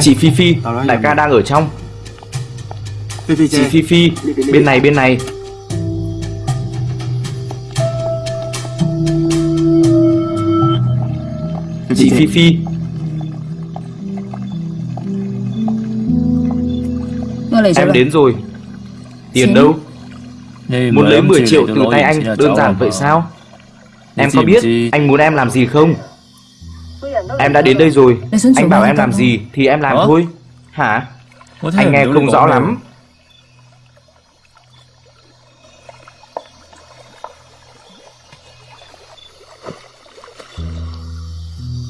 Speaker 1: Chị Phi Phi Đại ca đang ở trong Chị Phi Phi Bên này bên này. Chị Phi Phi. Em đến rồi. Tiền đâu? Muốn lấy 10 triệu từ tay anh Đơn giản vậy sao? Em có biết anh muốn em làm gì không? Em đã đến đây rồi. Anh bảo em làm gì thì em làm thôi. Hả? Anh nghe không rõ lắm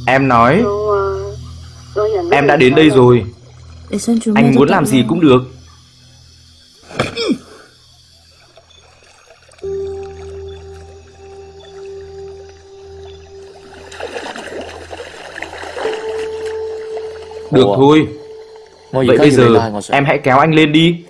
Speaker 1: Em nói Em đã đến đây rồi. Anh muốn làm gì cũng được. Được thôi. Vậy bây giờ em hãy kéo anh lên đi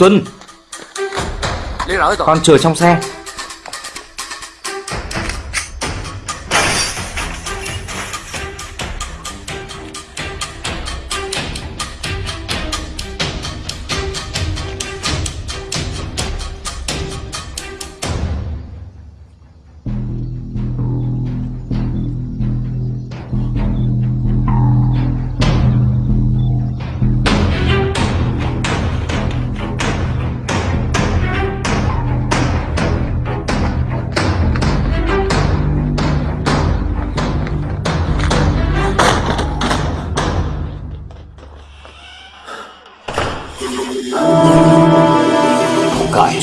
Speaker 1: Xuân. Con chờ trong xe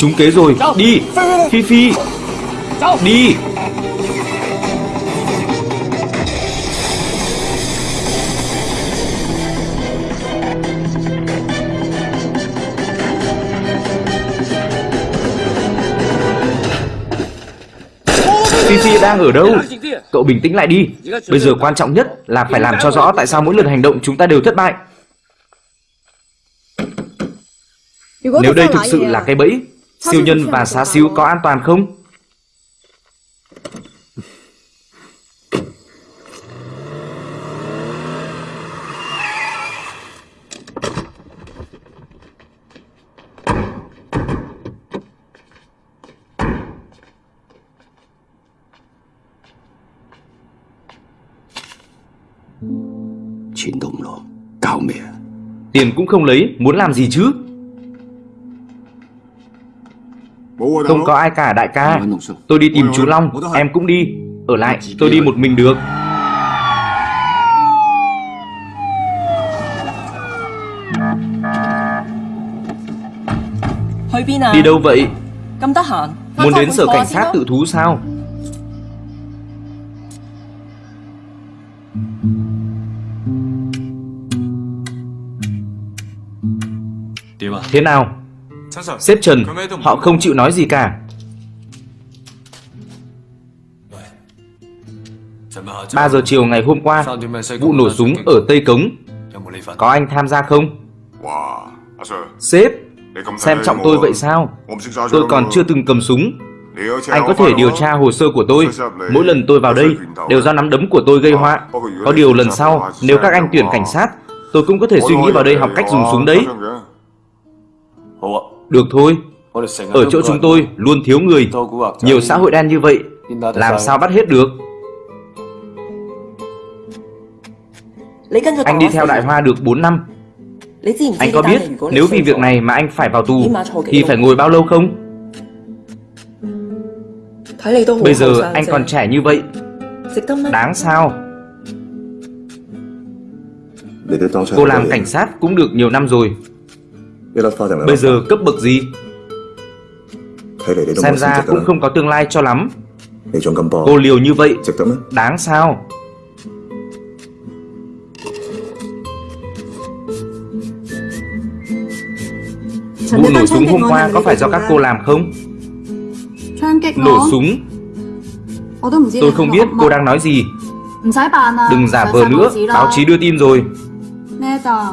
Speaker 1: Trúng kế rồi. Đi. Phi Phi Đi. Phi Phi đang ở đâu? Cậu bình tĩnh lại đi. Bây giờ quan trọng nhất là phải làm cho rõ Tại sao mỗi lần hành động chúng ta đều thất bại. Nếu đây thực sự là cái bẫy Siêu nhân và xá xíu có an toàn không?
Speaker 2: Tiền
Speaker 1: cũng không lấy, muốn làm gì chứ? Không có ai cả đại ca. Tôi đi tìm chú Long. Em cũng đi. Ở lại tôi đi một mình được. Đi đâu vậy? Muốn đến sở cảnh sát tự thú sao? À? Thế nào? Xếp trần, họ không chịu nói gì cả. Ba giờ chiều ngày hôm qua, vụ nổ súng ở Tây Cống. Có anh tham gia không? Sếp, xem trọng tôi vậy sao? Tôi còn chưa từng cầm súng. Anh có thể điều tra hồ sơ của tôi. Mỗi lần tôi vào đây đều do nắm đấm của tôi gây họa. Có điều lần sau nếu các anh tuyển cảnh sát Tôi cũng có thể suy nghĩ vào đây học cách dùng súng đấy. Được thôi, ở chỗ chúng tôi luôn thiếu người. Nhiều xã hội đen như vậy Làm sao? bắt hết được? Anh đi theo Đại Hoa được 4 năm. Anh có biết nếu vì việc này mà anh phải vào tù Thì phải ngồi bao lâu không? Bây giờ anh còn trẻ như vậy Đáng sao? Cô làm cảnh sát cũng được nhiều năm rồi. Bây giờ cấp bậc gì? Xem ra cũng không có tương lai cho lắm. Cô liều như vậy, đáng sao? Vụ nổ súng hôm qua có phải do các cô làm không? Nổ súng, tôi không biết cô đang nói gì. Đừng giả vờ nữa, báo chí đưa tin rồi.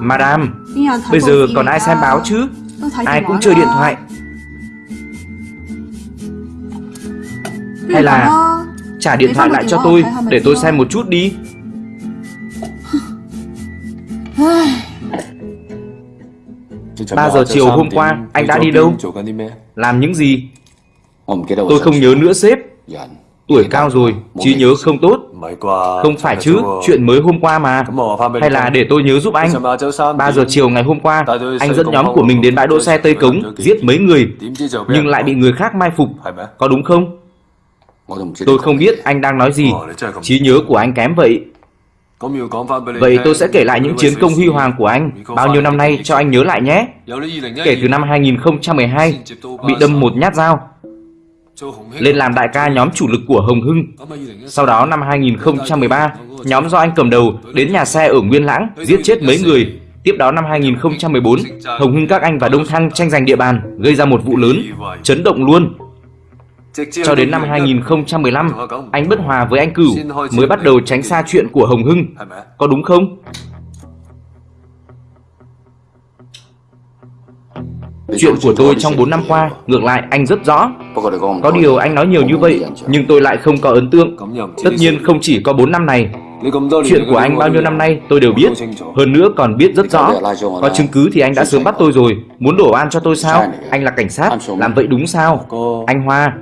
Speaker 1: Madame, bây giờ còn ai xem báo chứ? Ai cũng chơi điện thoại. Hay là trả điện thoại lại cho tôi để tôi xem một chút đi. Ba giờ chiều hôm qua, anh đã đi đâu? Làm những gì? Tôi không nhớ nữa sếp. Tuổi cao rồi, trí nhớ không tốt. Không phải chứ, chuyện mới hôm qua mà. Hay là để tôi nhớ giúp anh. 3 giờ chiều ngày hôm qua Anh dẫn nhóm của mình đến bãi đỗ xe Tây Cống Giết mấy người. Nhưng lại bị người khác mai phục. Có đúng không? Tôi không biết anh đang nói gì. Trí nhớ của anh kém vậy. Vậy tôi sẽ kể lại những chiến công huy hoàng của anh. Bao nhiêu năm nay cho anh nhớ lại nhé. Kể từ năm 2012 Bị đâm một nhát dao lên làm đại ca nhóm chủ lực của Hồng Hưng. Sau đó năm 2013, nhóm do anh cầm đầu đến nhà xe ở Nguyên Lãng giết chết mấy người. Tiếp đó năm 2014, Hồng Hưng các anh và Đông Thăng tranh giành địa bàn, gây ra một vụ lớn, chấn động luôn. Cho đến năm 2015, anh bất hòa với anh Cửu mới bắt đầu tránh xa chuyện của Hồng Hưng. Có đúng không? Chuyện của tôi trong 4 năm qua, ngược lại anh rất rõ. Có điều anh nói nhiều như vậy, nhưng tôi lại không có ấn tượng. Tất nhiên không chỉ có 4 năm này. Chuyện của anh bao nhiêu năm nay tôi đều biết. Hơn nữa còn biết rất rõ. Có chứng cứ thì anh đã sớm bắt tôi rồi. Muốn đổ oan cho tôi sao? Anh là cảnh sát, làm vậy đúng sao? Anh Hoa,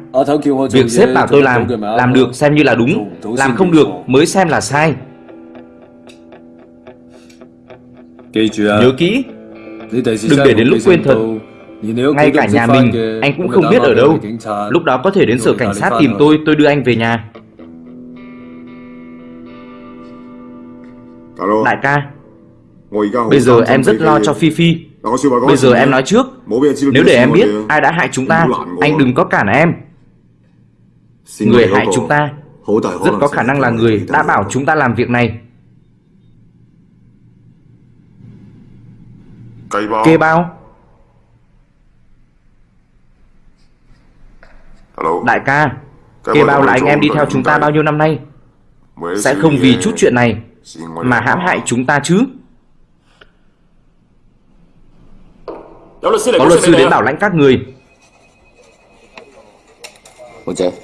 Speaker 1: việc sếp bảo tôi làm, làm được xem như là đúng. Làm không được mới xem là sai. Nhớ kỹ,
Speaker 6: Đừng để đến lúc quên thật
Speaker 1: ngay cả nhà mình anh cũng không biết ở đâu. lúc đó có thể đến sở cảnh sát tìm tôi tôi đưa anh về nhà. Đại ca bây giờ em rất lo cho phi phi. Bây giờ em nói trước. Nếu để em biết ai đã hại chúng ta anh đừng có cản em. Người hại chúng ta rất có khả năng là người đã bảo chúng ta làm việc này. Kê bao đại ca kê bao là anh em đi theo chúng ta bao nhiêu năm nay? Sẽ không vì chút chuyện này mà hãm hại chúng ta chứ. Có luật sư đến bảo lãnh các người.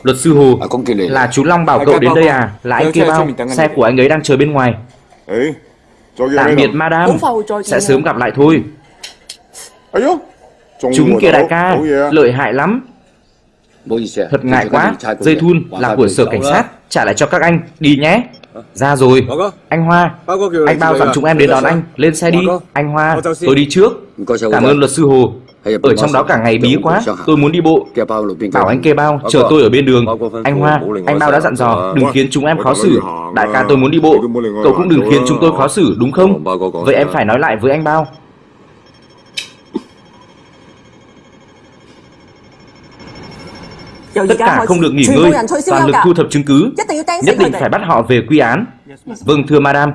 Speaker 1: Luật sư hồ là chú long bảo cậu đến đây à? Là anh kê bao xe của anh ấy đang chờ bên ngoài. Tạm biệt madam. Sẽ sớm gặp lại thôi. Chúng kia đại ca lợi hại lắm Thật ngại quá, dây thun là của sở cảnh sát, trả lại cho các anh, đi nhé. Ra rồi, anh Hoa, anh bao dặn chúng em đến đón anh, lên xe đi. Anh Hoa, tôi đi trước. Cảm ơn luật sư Hồ. Ở trong đó cả ngày bí quá, tôi muốn đi bộ. Bảo anh kê bao, chờ tôi ở bên đường. Anh Hoa, anh bao đã dặn dò, đừng khiến chúng em khó xử. Đại ca tôi muốn đi bộ, cậu cũng đừng khiến chúng tôi khó xử, đúng không? Vậy em phải nói lại với anh bao. Tất cả không được nghỉ ngơi, toàn lực thu thập chứng cứ, nhất định phải bắt họ về quy án. Vâng thưa madam.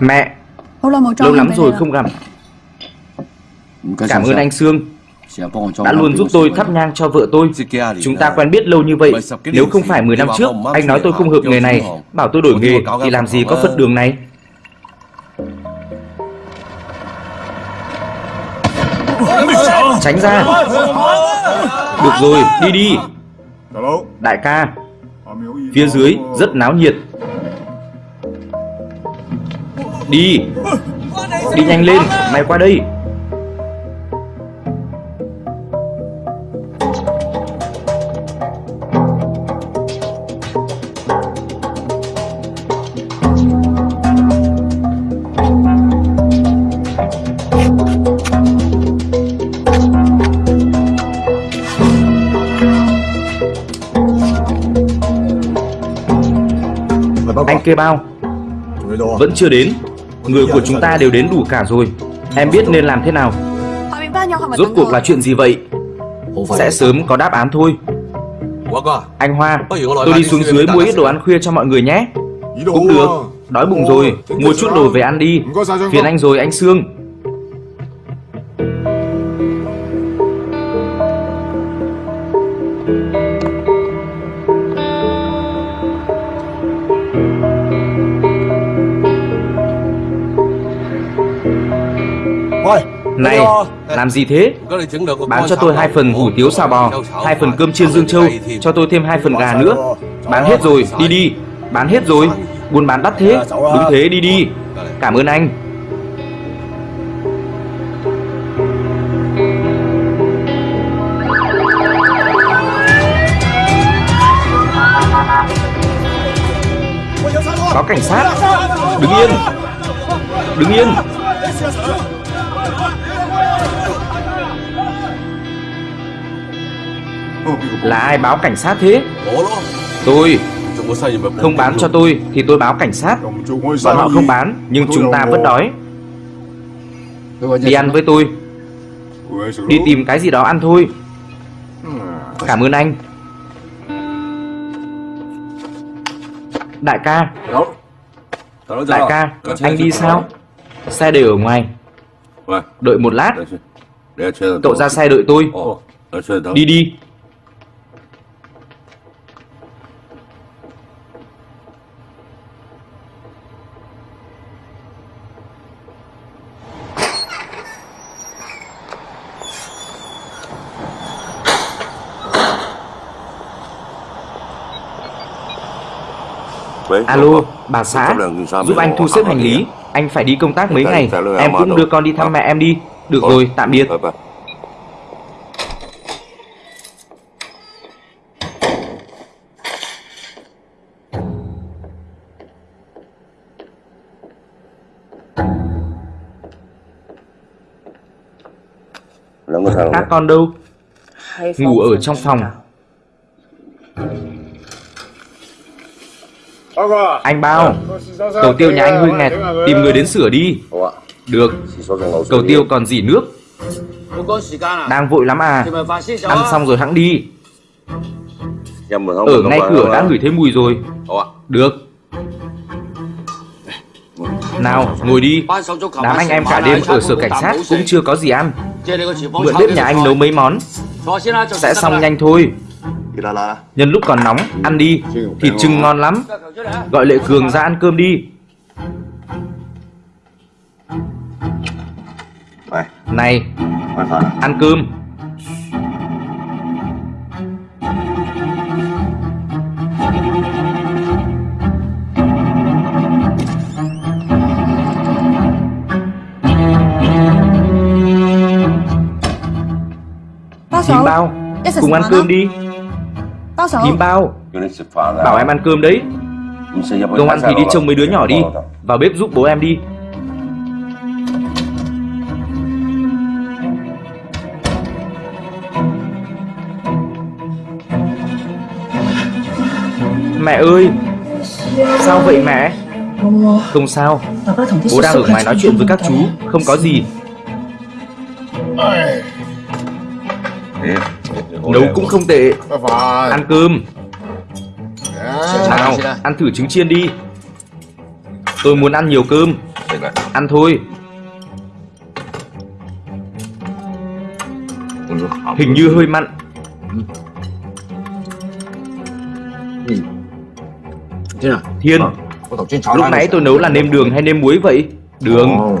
Speaker 1: Mẹ, lâu lắm rồi không gặp. Cảm ơn anh Sương đã luôn giúp tôi thắp nhang cho vợ tôi. Chúng ta quen biết lâu như vậy. Nếu không phải 10 năm trước, anh nói tôi không hợp nghề này, bảo tôi đổi nghề thì làm gì có Phật đường này. Tránh ra. Được rồi, đi đi. Đại ca, phía dưới rất náo nhiệt. Đi. Đi nhanh lên, mày qua đây. Anh kê bao? Vẫn chưa đến Người của chúng ta đều đến đủ cả rồi. Em biết nên làm thế nào. Rốt cuộc là chuyện gì vậy? Sẽ sớm có đáp án thôi. Anh Hoa, Tôi đi xuống dưới mua ít đồ ăn khuya cho mọi người nhé. Cũng được, Đói bụng rồi. Mua chút đồ về ăn đi. Phiền anh rồi, anh Sương. Này, làm gì thế? Bán cho tôi hai phần hủ tiếu xào bò, hai phần cơm chiên dương châu, cho tôi thêm hai phần gà nữa. Bán hết rồi, đi đi. Bán hết rồi. Buôn bán đắt thế. Đúng thế, đi đi. Cảm ơn anh. Có cảnh sát. Đứng yên. Đứng yên. Là ai báo cảnh sát thế? Tôi. Không bán cho tôi, thì tôi báo cảnh sát. Bọn họ không bán, Nhưng chúng ta vẫn đói. Đi ăn với tôi. Đi tìm cái gì đó ăn thôi. Cảm ơn anh. Đại ca. Đại ca, Anh đi sao? Xe để ở ngoài. Đợi một lát. Cậu ra xe đợi tôi. Đi đi. Alo, bà xã, giúp anh thu xếp hành lý. Anh phải đi công tác mấy ngày. Em cũng đưa con đi thăm mẹ em đi. Được rồi, tạm biệt. Các con đâu? Ngủ ở trong phòng. Anh bao? Cầu tiêu nhà anh hơi nghẹt Tìm người đến sửa đi. Được. Cầu tiêu còn dỉ nước. Đang vội lắm à. Ăn xong rồi hãng đi. Ở ngay cửa đã ngửi thấy mùi rồi. Được. Nào, ngồi đi. Đám anh em cả đêm ở sở cảnh sát cũng chưa có gì ăn. Mượn bếp nhà anh nấu mấy món. Sẽ xong nhanh thôi. Nhân lúc còn nóng, ăn đi, thịt trưng ngon. lắm. Gọi Lệ Cường ra ăn cơm đi. Này, ăn cơm.
Speaker 5: Chín
Speaker 1: bao, cùng ăn cơm đi. Thím bao. Bảo em ăn cơm đấy. Không ăn thì đi trông mấy đứa nhỏ đi. Vào bếp giúp bố em đi. Mẹ ơi Sao vậy mẹ? Không sao. Bố đang ở ngoài nói chuyện với các chú. Không có gì. Nấu cũng không tệ. Ăn cơm. Nào ăn thử trứng chiên đi. Tôi muốn ăn nhiều cơmĂn thôi. Hình như hơi mặn. Thiên. Lúc nãy tôi nấu là nêm đường hay nêm muối vậy? Đường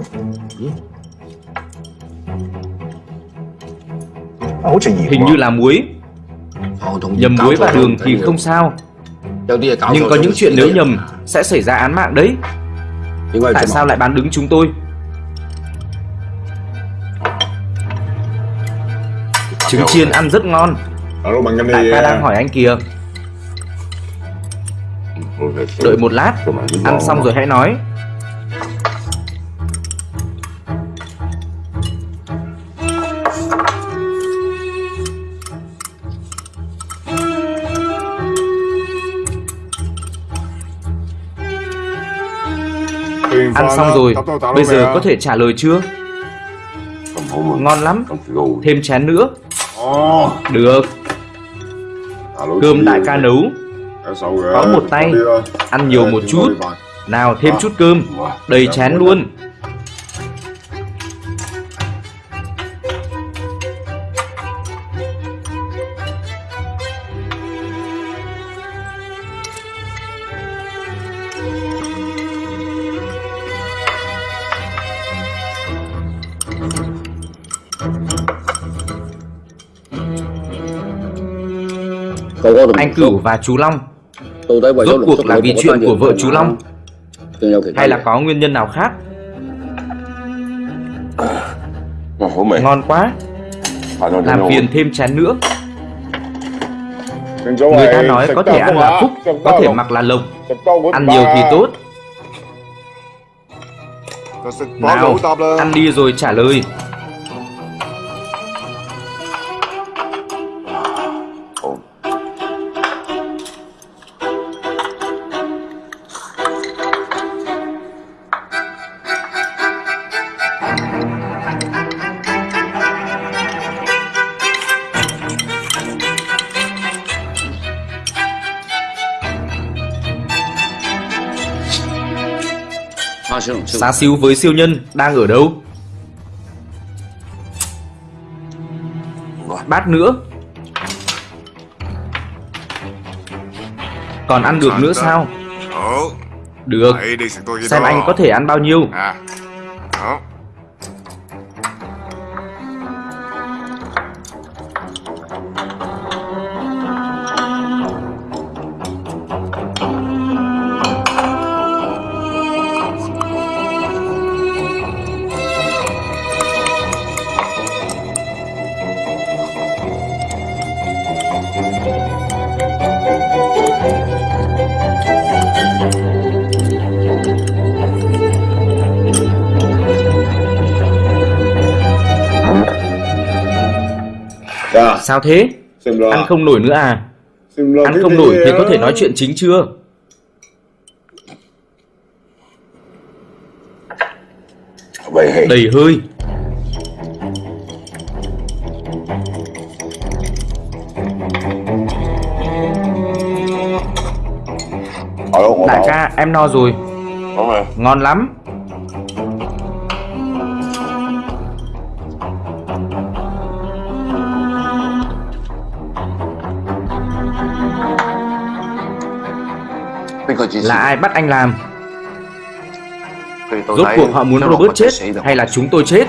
Speaker 1: Hình như là muối. Nhầm muối và đường thì không sao. Nhưng có những chuyện nếu nhầm Sẽ xảy ra án mạng đấy. Tại sao lại bán đứng chúng tôi? Trứng chiên ăn rất ngon. Đại ca đang hỏi anh kìa. Đợi một lát. Ăn xong rồi hãy nói Ăn xong rồi, bây giờ có thể trả lời chưa? Ngon lắm, thêm chén nữa. Được. Cơm đại ca nấu. Có một tay, ăn nhiều một chút. Nào thêm chút cơm, đầy chén luôn. anh Cửu và chú Long. Rốt cuộc là vì chuyện của vợ chú Long. Hay là có nguyên nhân nào khác? Ngon quá. Làm phiền thêm chén nữa. Người ta nói có thể ăn là phúc Có thể mặc là lộc Ăn nhiều thì tốt. Nào Ăn đi rồi trả lời.
Speaker 7: Siêu.
Speaker 1: Xá xíu với siêu nhân đang ở đâu? Bát nữa. Còn ăn được nữa sao? Được. Xem anh có thể ăn bao nhiêu. Sao thế? Ăn không nổi nữa à? Ăn không nổi thì có thể nói chuyện chính chưa? Đầy hơi. Đại ca, em no rồi.
Speaker 6: Đúng rồi.
Speaker 1: Ngon lắm. Là ai bắt anh làm? Rốt cuộc họ muốn Robert chết hay là chúng tôi chết?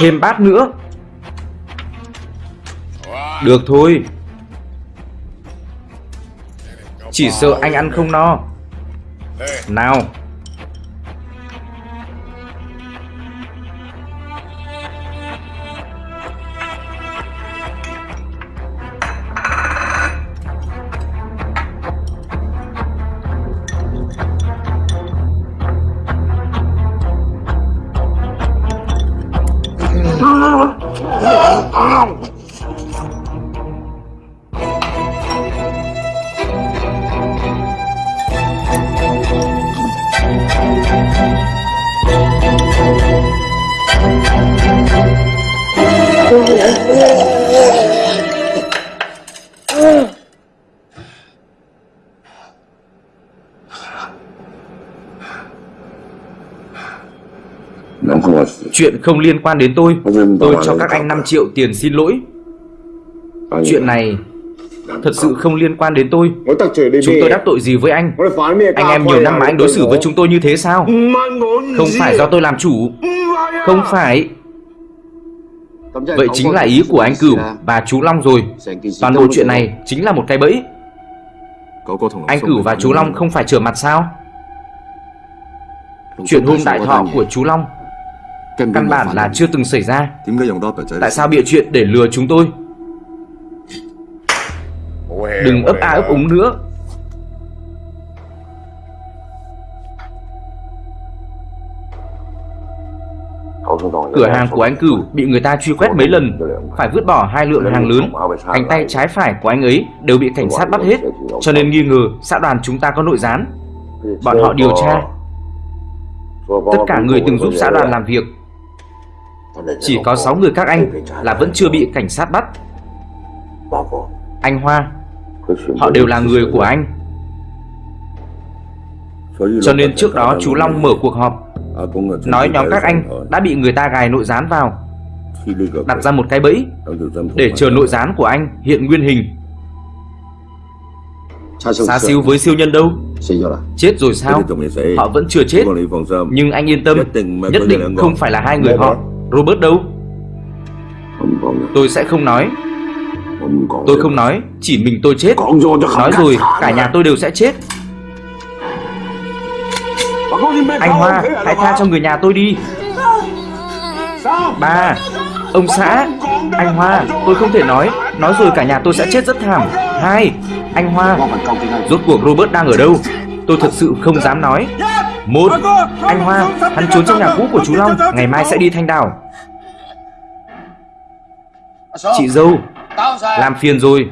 Speaker 1: Thêm bát nữa. Được thôi. Chỉ sợ anh ăn không no. Nào. Chuyện không liên quan đến tôi. Tôi cho các anh 5 triệu tiền xin lỗi. Chuyện này thật sự không liên quan đến tôi. Chúng tôi đắc tội gì với anh? Anh em nhiều năm mà anh đối xử với chúng tôi như thế sao? Không phải do tôi làm chủ. Không phải. Vậy chính là ý của anh Cửu và chú Long rồi. Toàn bộ chuyện này chính là một cái bẫy. Anh Cửu và chú Long không phải trở mặt sao? Chuyện hôm đại thọ của chú Long Căn bản là chưa từng xảy ra. Tại sao bịa chuyện để lừa chúng tôi? Đừng ấp a ấp úng nữa. Cửa hàng của anh Cửu bị người ta truy quét mấy lần. Phải vứt bỏ hai lượng hàng lớn. Cánh tay trái phải của anh ấy đều bị cảnh sát bắt hết. Cho nên nghi ngờ xã đoàn chúng ta có nội gián. Bọn họ điều tra. Tất cả người từng giúp xã đoàn làm việc chỉ có 6 người các anh là vẫn chưa bị cảnh sát bắt. Anh Hoa, Họ đều là người của anh. Cho nên trước đó chú Long mở cuộc họp, Nói nhóm các anh đã bị người ta gài nội gián vào, Đặt ra một cái bẫy Để chờ nội gián của anh hiện nguyên hình. Xá siêu với siêu nhân đâu? Chết rồi sao? Họ vẫn chưa chết. Nhưng anh yên tâm, Nhất định không phải là hai người họ. Robert đâu? Tôi sẽ không nói. Tôi không nói Chỉ mình tôi chết. Nói rồi cả nhà tôi đều sẽ chết. Anh Hoa Hãy tha cho người nhà tôi đi. Ba Ông xã Anh Hoa Tôi không thể nói. Nói rồi cả nhà tôi sẽ chết rất thảm. Hai Anh Hoa Rốt cuộc Robert đang ở đâu? Tôi thật sự không dám nói. Một Anh Hoa Hắn trốn trong nhà cũ của chú Long. Ngày mai sẽ đi thanh đảo Chị dâu Làm phiền rồi.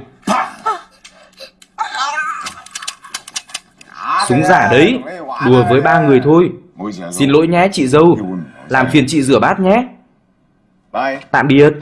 Speaker 1: Súng giả đấy Đùa với ba người thôi. Xin lỗi nhé chị dâu. Làm phiền chị rửa bát nhé. Tạm biệt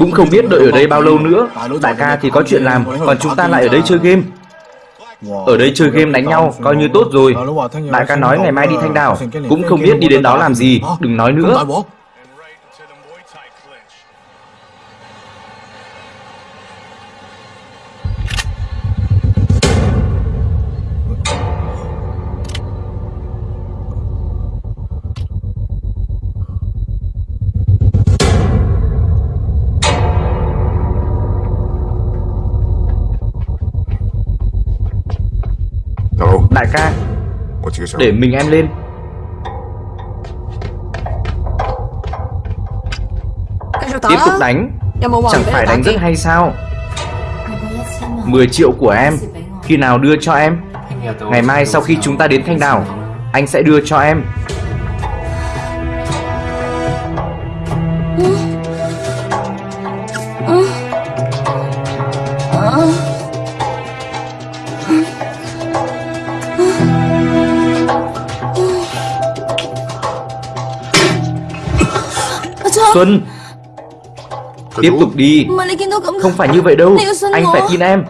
Speaker 1: Cũng không biết đợi ở đây bao lâu nữa. Đại ca thì có chuyện làm, Còn chúng ta lại ở đây chơi game. Ở đây chơi game đánh nhau, Coi như tốt rồi. Đại ca nói ngày mai đi thanh đảo, Cũng không biết đi đến đó làm gì. Đừng nói nữa. Để mình em lên. Tiếp tục đánh. Chẳng phải đánh rất hay sao? 10 triệu của em. Khi nào đưa cho em? Ngày mai sau khi chúng ta đến Thanh Đảo Anh sẽ đưa cho em Xuân. Tiếp tục đi. Không phải như vậy đâu. Anh phải tin em.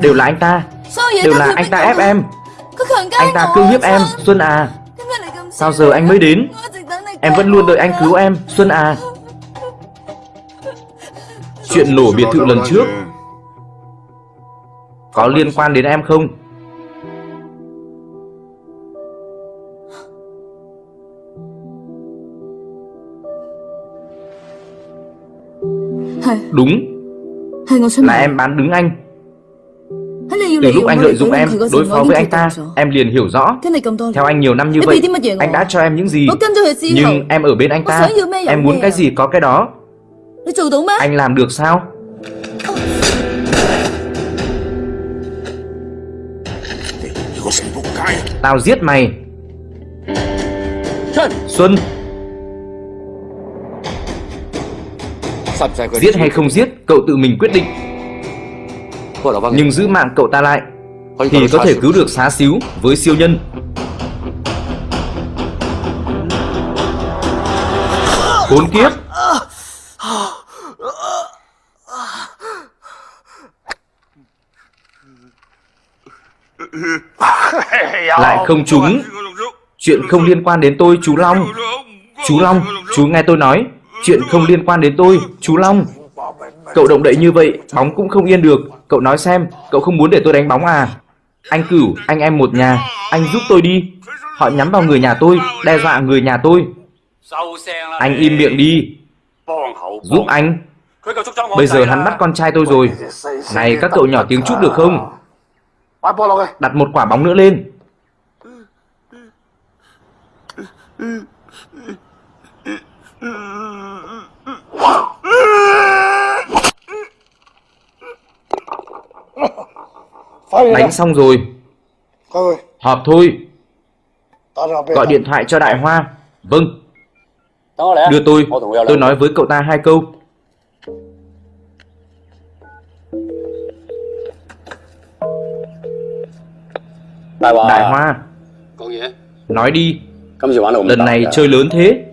Speaker 1: Đều là anh ta. Đều là anh ta ép em. Anh ta cưỡng hiếp em. Xuân à. Sao giờ anh mới đến? Em vẫn luôn đợi anh cứu em. Xuân à. Chuyện nổ biệt thự lần trước? Có liên quan đến em không Đúng. Là em bán đứng anh. Từ lúc anh lợi dụng em Đối phó với anh ta Em liền hiểu rõ. Theo anh nhiều năm như vậy Anh đã cho em những gì? Nhưng em ở bên anh ta Em muốn cái gì có cái đó. Anh làm được sao? Tao giết mày. Xuân Giết hay không giết Cậu tự mình quyết định. Nhưng giữ mạng cậu ta lại Thì có thể cứu được xá xíu Với siêu nhân. Khốn kiếp. Lại không trúng. Chuyện không liên quan đến tôi chú Long. Chú Long Chú nghe tôi nói Chuyện không liên quan đến tôi, Chú Long. Cậu động đậy như vậy, Bóng cũng không yên được. Cậu nói xem, Cậu không muốn để tôi đánh bóng à? Anh cửu, Anh em một nhà, Anh giúp tôi đi. Họ nhắm vào người nhà tôi, Đe dọa người nhà tôi. Anh im miệng đi. Giúp anh. Bây giờ hắn bắt con trai tôi rồi. Này, các cậu nhỏ tiếng chút được không? Đặt một quả bóng nữa lên. Đánh xong rồi. Họp thôi. Gọi điện thoại cho Đại Hoa. Vâng. Đưa tôi. Tôi nói với cậu ta hai câu. Đại Hoa. Nói đi. Lần này chơi lớn thế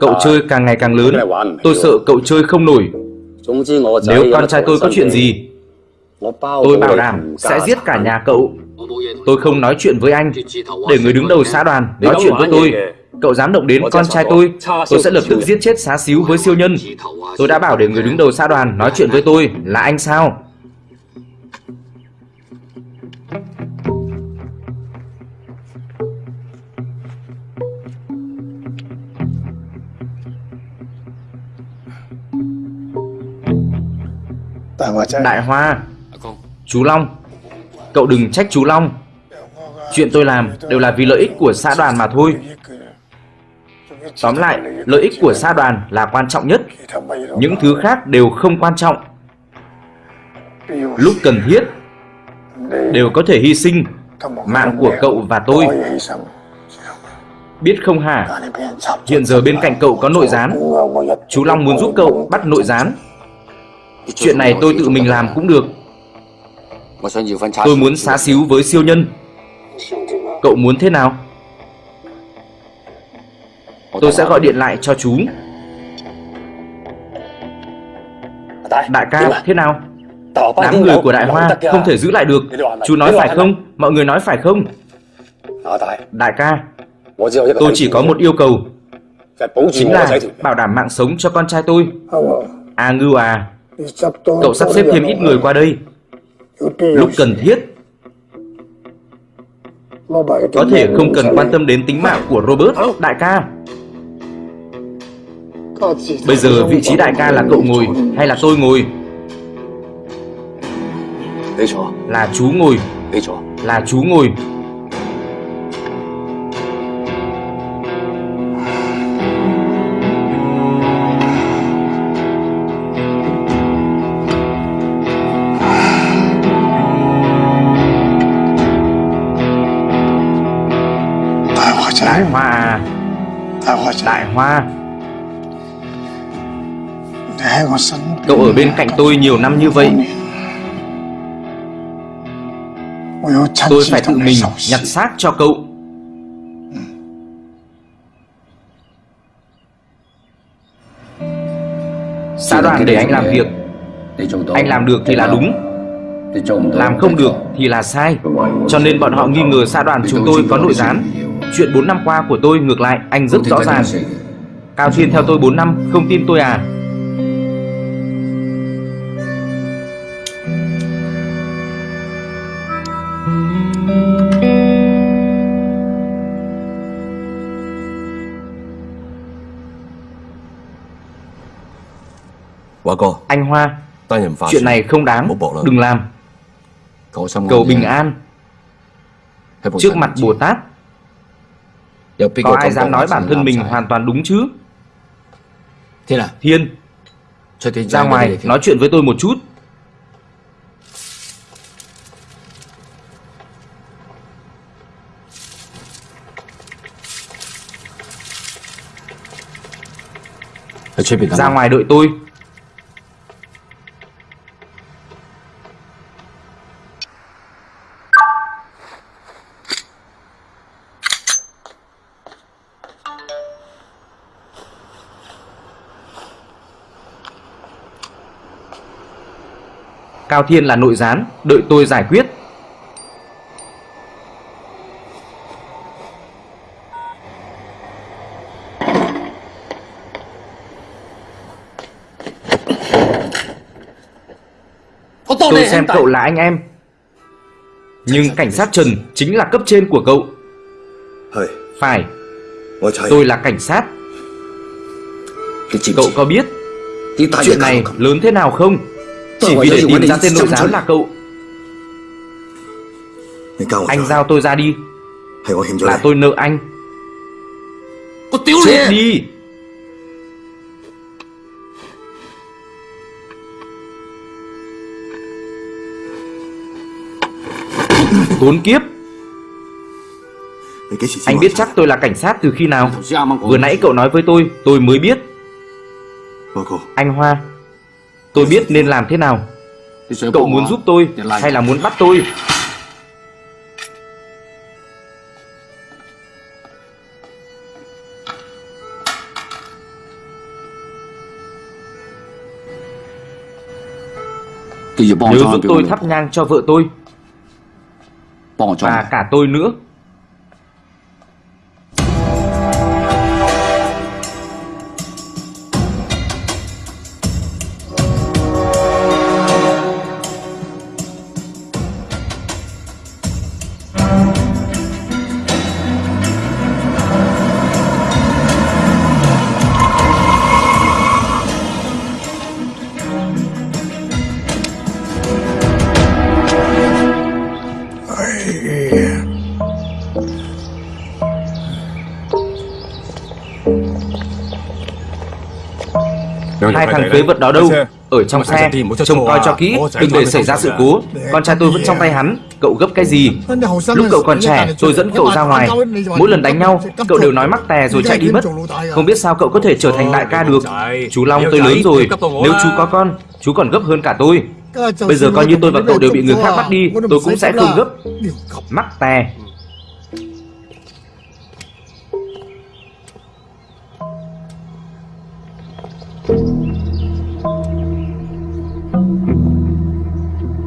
Speaker 1: Cậu chơi càng ngày càng lớn. Tôi sợ cậu chơi không nổi. Nếu con trai tôi có chuyện gì Tôi bảo đảm sẽ giết cả nhà cậu. Tôi không nói chuyện với anh. Để người đứng đầu xã đoàn nói chuyện với tôi. Cậu dám động đến con trai tôi Tôi sẽ lập tức giết chết xá xíu với siêu nhân. Tôi đã bảo để người đứng đầu xã đoàn nói chuyện với tôi. Là anh sao Đại Hoa,
Speaker 7: À con
Speaker 1: chú Long, cậu đừng trách chú Long. Chuyện tôi làm đều là vì lợi ích của xã đoàn mà thôi. Tóm lại, lợi ích của xã đoàn là quan trọng nhất. Những thứ khác đều không quan trọng. Lúc cần thiết, đều có thể hy sinh mạng của cậu và tôi. Biết không hả? Hiện giờ bên cạnh cậu có nội gián. Chú Long muốn giúp cậu bắt nội gián. Chuyện này tôi tự mình làm cũng được. Tôi muốn xá xíu với siêu nhân. Cậu muốn thế nào? Tôi sẽ gọi điện lại cho chú. Đại ca, thế nào? Đám người của Đại Hoa không thể giữ lại được. Chú nói phải không? Mọi người nói phải không? Đại ca, tôi chỉ có một yêu cầu. Chính là bảo đảm mạng sống cho con trai tôi. À ngưu à Cậu sắp xếp thêm ít người qua đây. Lúc cần thiết. Có thể không cần quan tâm đến tính mạng của Robert Đại ca. Bây giờ vị trí đại ca là cậu ngồi hay là tôi ngồi? Là chú ngồi. Là chú ngồi. Cậu ở bên cạnh tôi nhiều năm như vậy, tôi phải tự mình nhặt xác cho cậu. Xã đoàn để anh làm việc, anh làm được thì là đúng, làm không được thì là sai. Cho nên bọn họ nghi ngờ xã đoàn chúng tôi có nội gián. Chuyện 4 năm qua của tôi ngược lại anh rất rõ ràng. Cao Thiên theo tôi 4 năm, không tin tôi à? Anh Hoa, chuyện này không đáng, đừng làm. Cầu bình an, trước mặt Bồ Tát, có ai dám nói bản thân mình hoàn toàn đúng chứ?
Speaker 7: Thiên.
Speaker 1: Ra ngoài nói chuyện với tôi một chút. Ra ngoài đợi tôi. Cao Thiên là nội gián, đợi tôi giải quyết. Tôi xem cậu là anh em. Nhưng cảnh sát Trần chính là cấp trên của cậu. Phải, tôi là cảnh sát. Cậu có biết chuyện này lớn thế nào không? Chỉ vì để tìm ra tên nội gián là cậu. Anh giao tôi ra đi. Là tôi nợ anh. Chết đi. Khốn kiếp. Anh biết chắc tôi là cảnh sát từ khi nào? Vừa nãy cậu nói với tôi, tôi mới biết. Anh Hoa, tôi biết nên làm thế nào. Cậu muốn giúp tôi hay là muốn bắt tôi? Nhớ giúp tôi thắp nhang cho vợ tôi và cả tôi nữa. Hai thằng phế vật đó đâu? Ở trong xe, trông coi cho kỹ, đừng để xảy ra sự cố. Con trai tôi vẫn trong tay hắn, cậu gấp cái gì? Lúc cậu còn trẻ, tôi dẫn cậu ra ngoài. Mỗi lần đánh nhau, cậu đều nói mắc tè rồi chạy đi mất. Không biết sao cậu có thể trở thành đại ca được. Chú Long tôi lớn rồi, nếu chú có con, chú còn gấp hơn cả tôi. Bây giờ coi như tôi và cậu đều bị người khác bắt đi, tôi cũng sẽ không gấp. Mắc tè.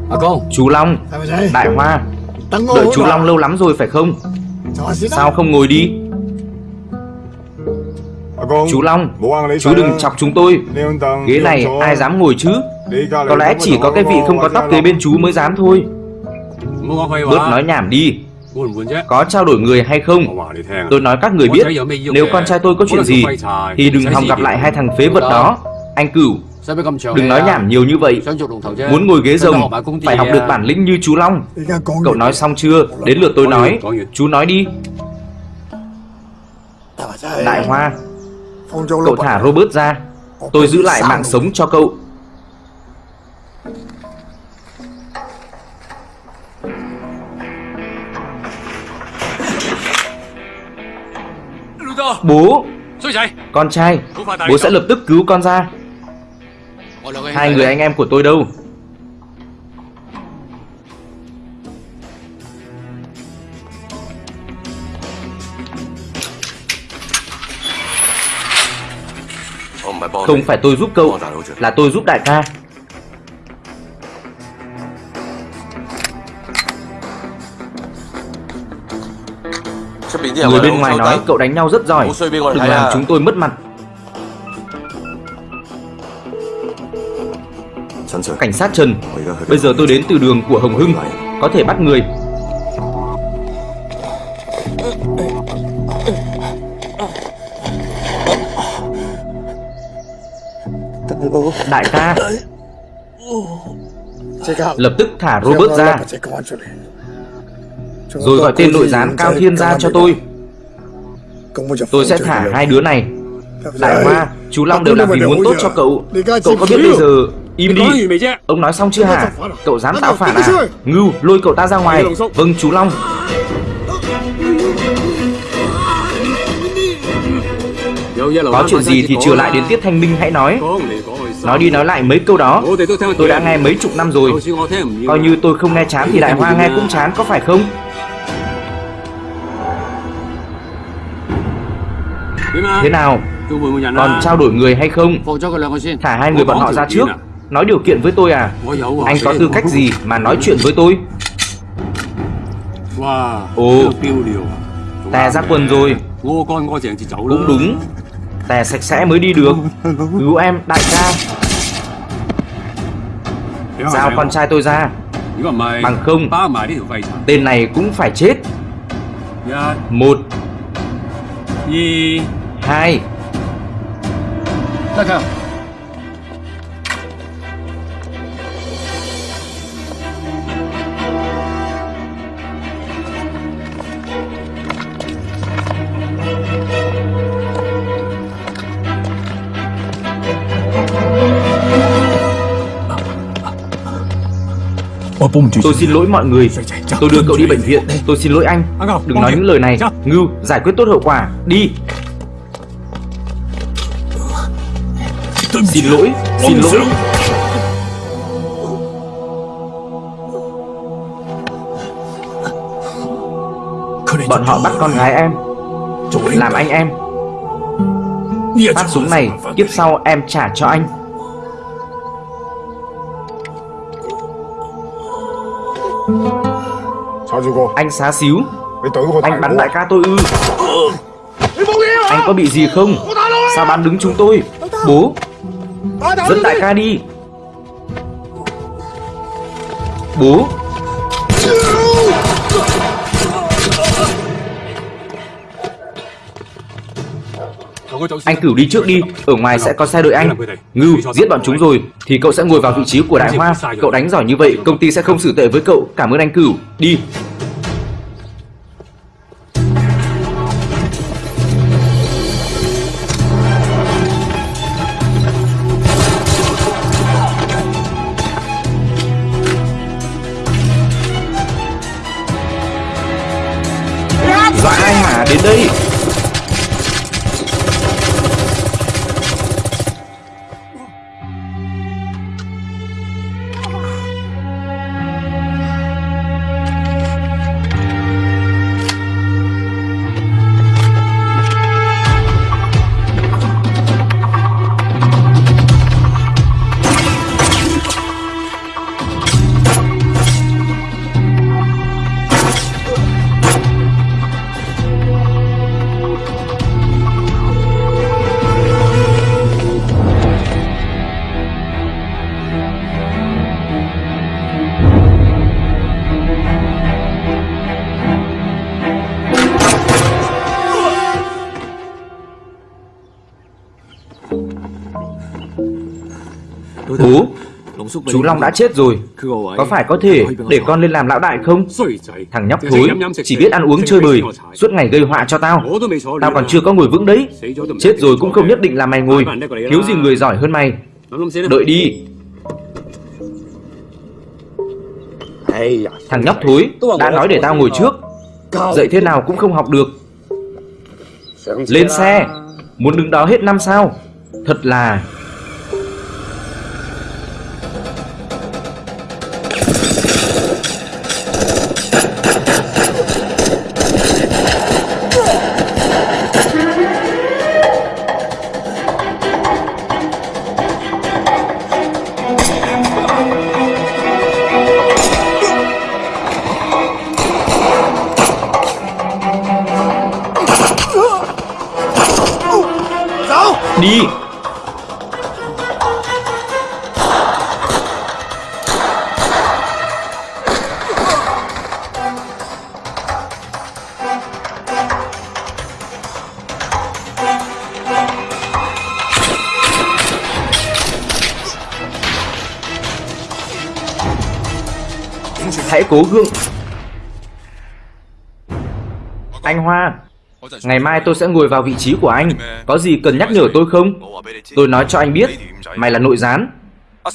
Speaker 7: 阿公
Speaker 1: ，Chú Long, Đại Hoa, đợi chú Long lâu lắm rồi phải không? Sao không ngồi đi? Chú Long, chú đừng chọc chúng tôi. Ghế này ai dám ngồi chứ? Có lẽ chỉ có cái vị không có tóc kế bên chú mới dám thôi. Bớt nói nhảm đi. Có trao đổi người hay không? Tôi nói các người biết, nếu con trai tôi có chuyện gì, thì đừng hòng gặp lại hai thằng phế vật đó. Anh Cửu, đừng nói nhảm nhiều như vậy. Muốn ngồi ghế rồng, phải học được bản lĩnh như chú Long. Cậu nói xong chưa? Đến lượt tôi nói. Chú nói đi. Đại Hoa, cậu thả Robert ra. Tôi giữ lại mạng sống cho cậu. Bố, con trai, bố sẽ lập tức cứu con ra. Hai người anh em của tôi đâu? Không phải tôi giúp cậu, là tôi giúp đại ca. Người bên ngoài nói cậu đánh nhau rất giỏi, đừng làm chúng tôi mất mặt. Cảnh sát Trần, bây giờ tôi đến từ đường của Hồng Hưng, có thể bắt người. Đại ca, lập tức thả Robert ra, rồi gọi tên nội gián Cao Thiên ra cho tôi. Tôi sẽ thả hai đứa này. Đại Hoa, chú Long đều làm vì muốn tốt cho cậu. Cậu có biết bây giờ Im đi. Ông nói xong chưa hả? Cậu dám tạo phản à? Ngưu lôi cậu ta ra ngoài. Vâng chú Long. Có chuyện gì thì trở lại đến Tiết Thanh Minh hãy nói. Nói đi nói lại mấy câu đó. Tôi đã nghe mấy chục năm rồi. Coi như tôi không nghe chán thì Đại Hoa nghe cũng chán có phải không? Thế nào? Còn trao đổi người hay không? Thả hai người bọn họ ra trước Nói điều kiện với tôi à? Anh có tư cách gì mà nói chuyện với tôi? Ồ. Tè ra quần rồi. Cũng đúng. Tè sạch sẽ mới đi được. Cứu em đại ca. Giao con trai tôi ra. Bằng không Tên này cũng phải chết. Một Hai Tôi xin lỗi mọi người. Tôi đưa cậu đi bệnh viện. Tôi xin lỗi anh. Đừng nói những lời này. Ngưu giải quyết tốt hậu quả. Đi. Xin lỗi. Xin lỗi. Bọn họ bắt con gái em. Làm anh em. Phát súng này Kiếp sau em trả cho anh Anh xá xíu. Anh bắn đại ca tôi ư. Anh có bị gì không? Sao bắn đứng chúng tôi? Bố Dẫn đại ca đi. Bố. Anh cửu đi trước đi. Ở ngoài sẽ có xe đợi anh. Ngưu giết bọn chúng rồi Thì cậu sẽ ngồi vào vị trí của đại hoa. Cậu đánh giỏi như vậy Công ty sẽ không xử tệ với cậu. Cảm ơn anh cửu. Đi Long đã chết rồi. Có phải có thể để con lên làm lão đại không? Thằng nhóc thối Chỉ biết ăn uống chơi bời Suốt ngày gây họa cho tao. Tao còn chưa có ngồi vững đấy. Chết rồi cũng không nhất định là mày ngồi. Thiếu gì người giỏi hơn mày. Đợi đi. Thằng nhóc thối Đã nói để tao ngồi trước. Dậy thế nào cũng không học được. Lên xe Muốn đứng đó hết năm sao? Thật là cố gượng. Anh Hoa, Ngày mai tôi sẽ ngồi vào vị trí của anh. Có gì cần nhắc nhở tôi không? Tôi nói cho anh biết, Mày là nội gián.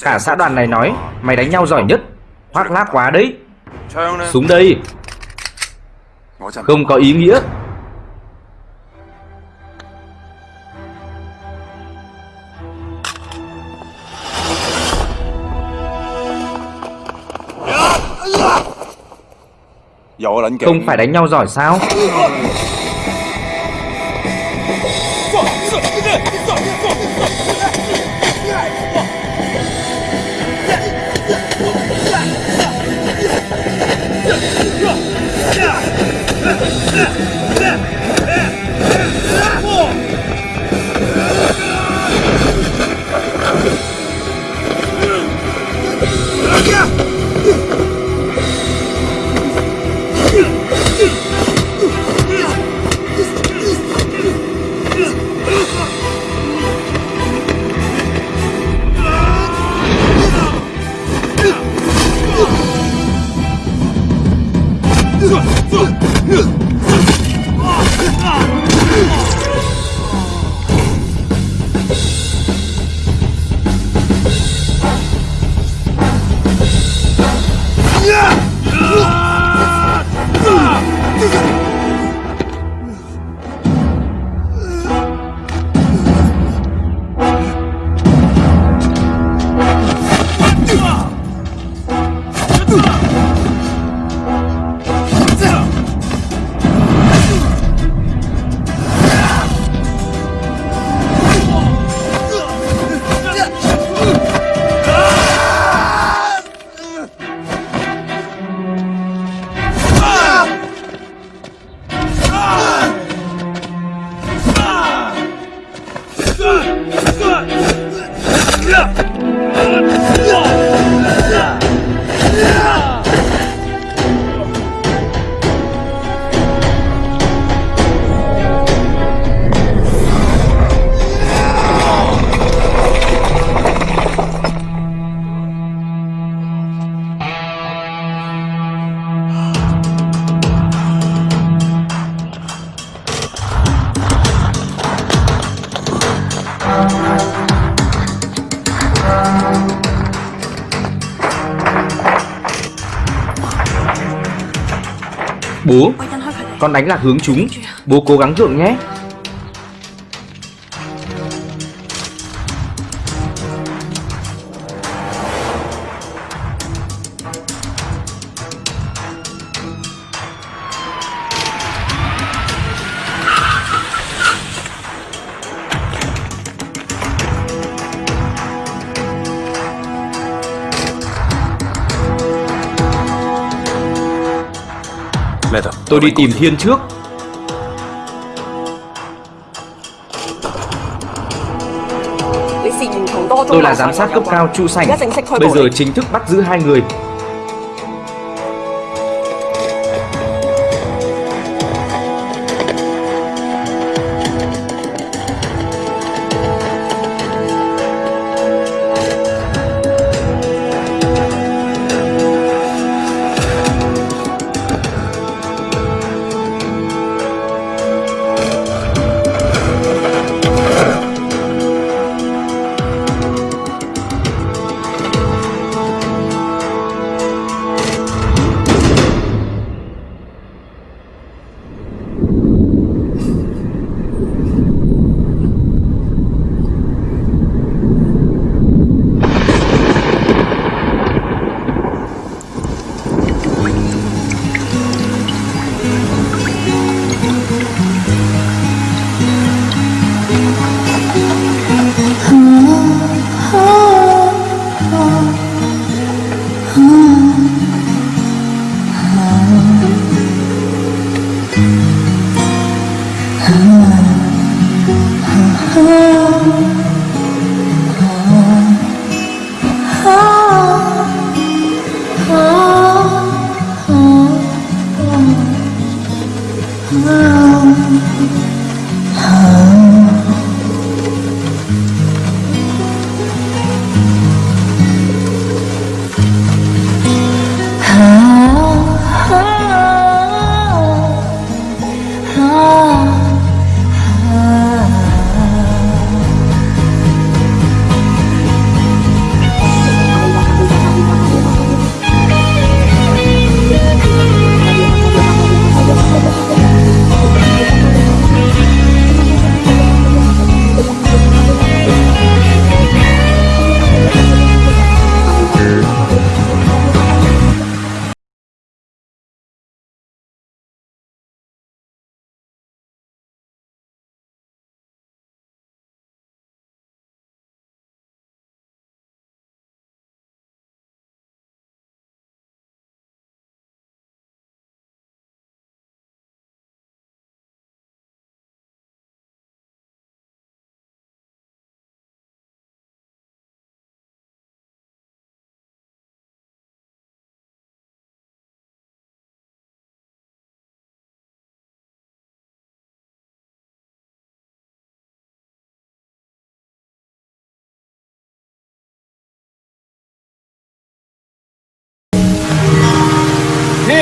Speaker 1: Cả xã đoàn này nói, Mày đánh nhau giỏi nhất. Hoác lác quá đấy. Súng đây. Không có ý nghĩa. Không phải đánh nhau giỏi sao Yeah! Đánh lạc hướng chúng. Bố cố gắng gượng nhé. Tôi đi tìm Thiên trước. Tôi là giám sát cấp cao Chu Sảnh Bây giờ chính thức bắt giữ hai người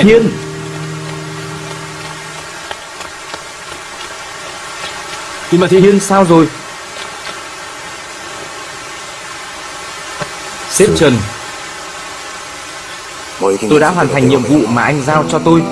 Speaker 1: Thiên.
Speaker 7: Tìm mà Thiên
Speaker 1: Thiên sao rồi? Sếp Trần Tôi đã hoàn thành nhiệm vụ mà anh giao cho tôi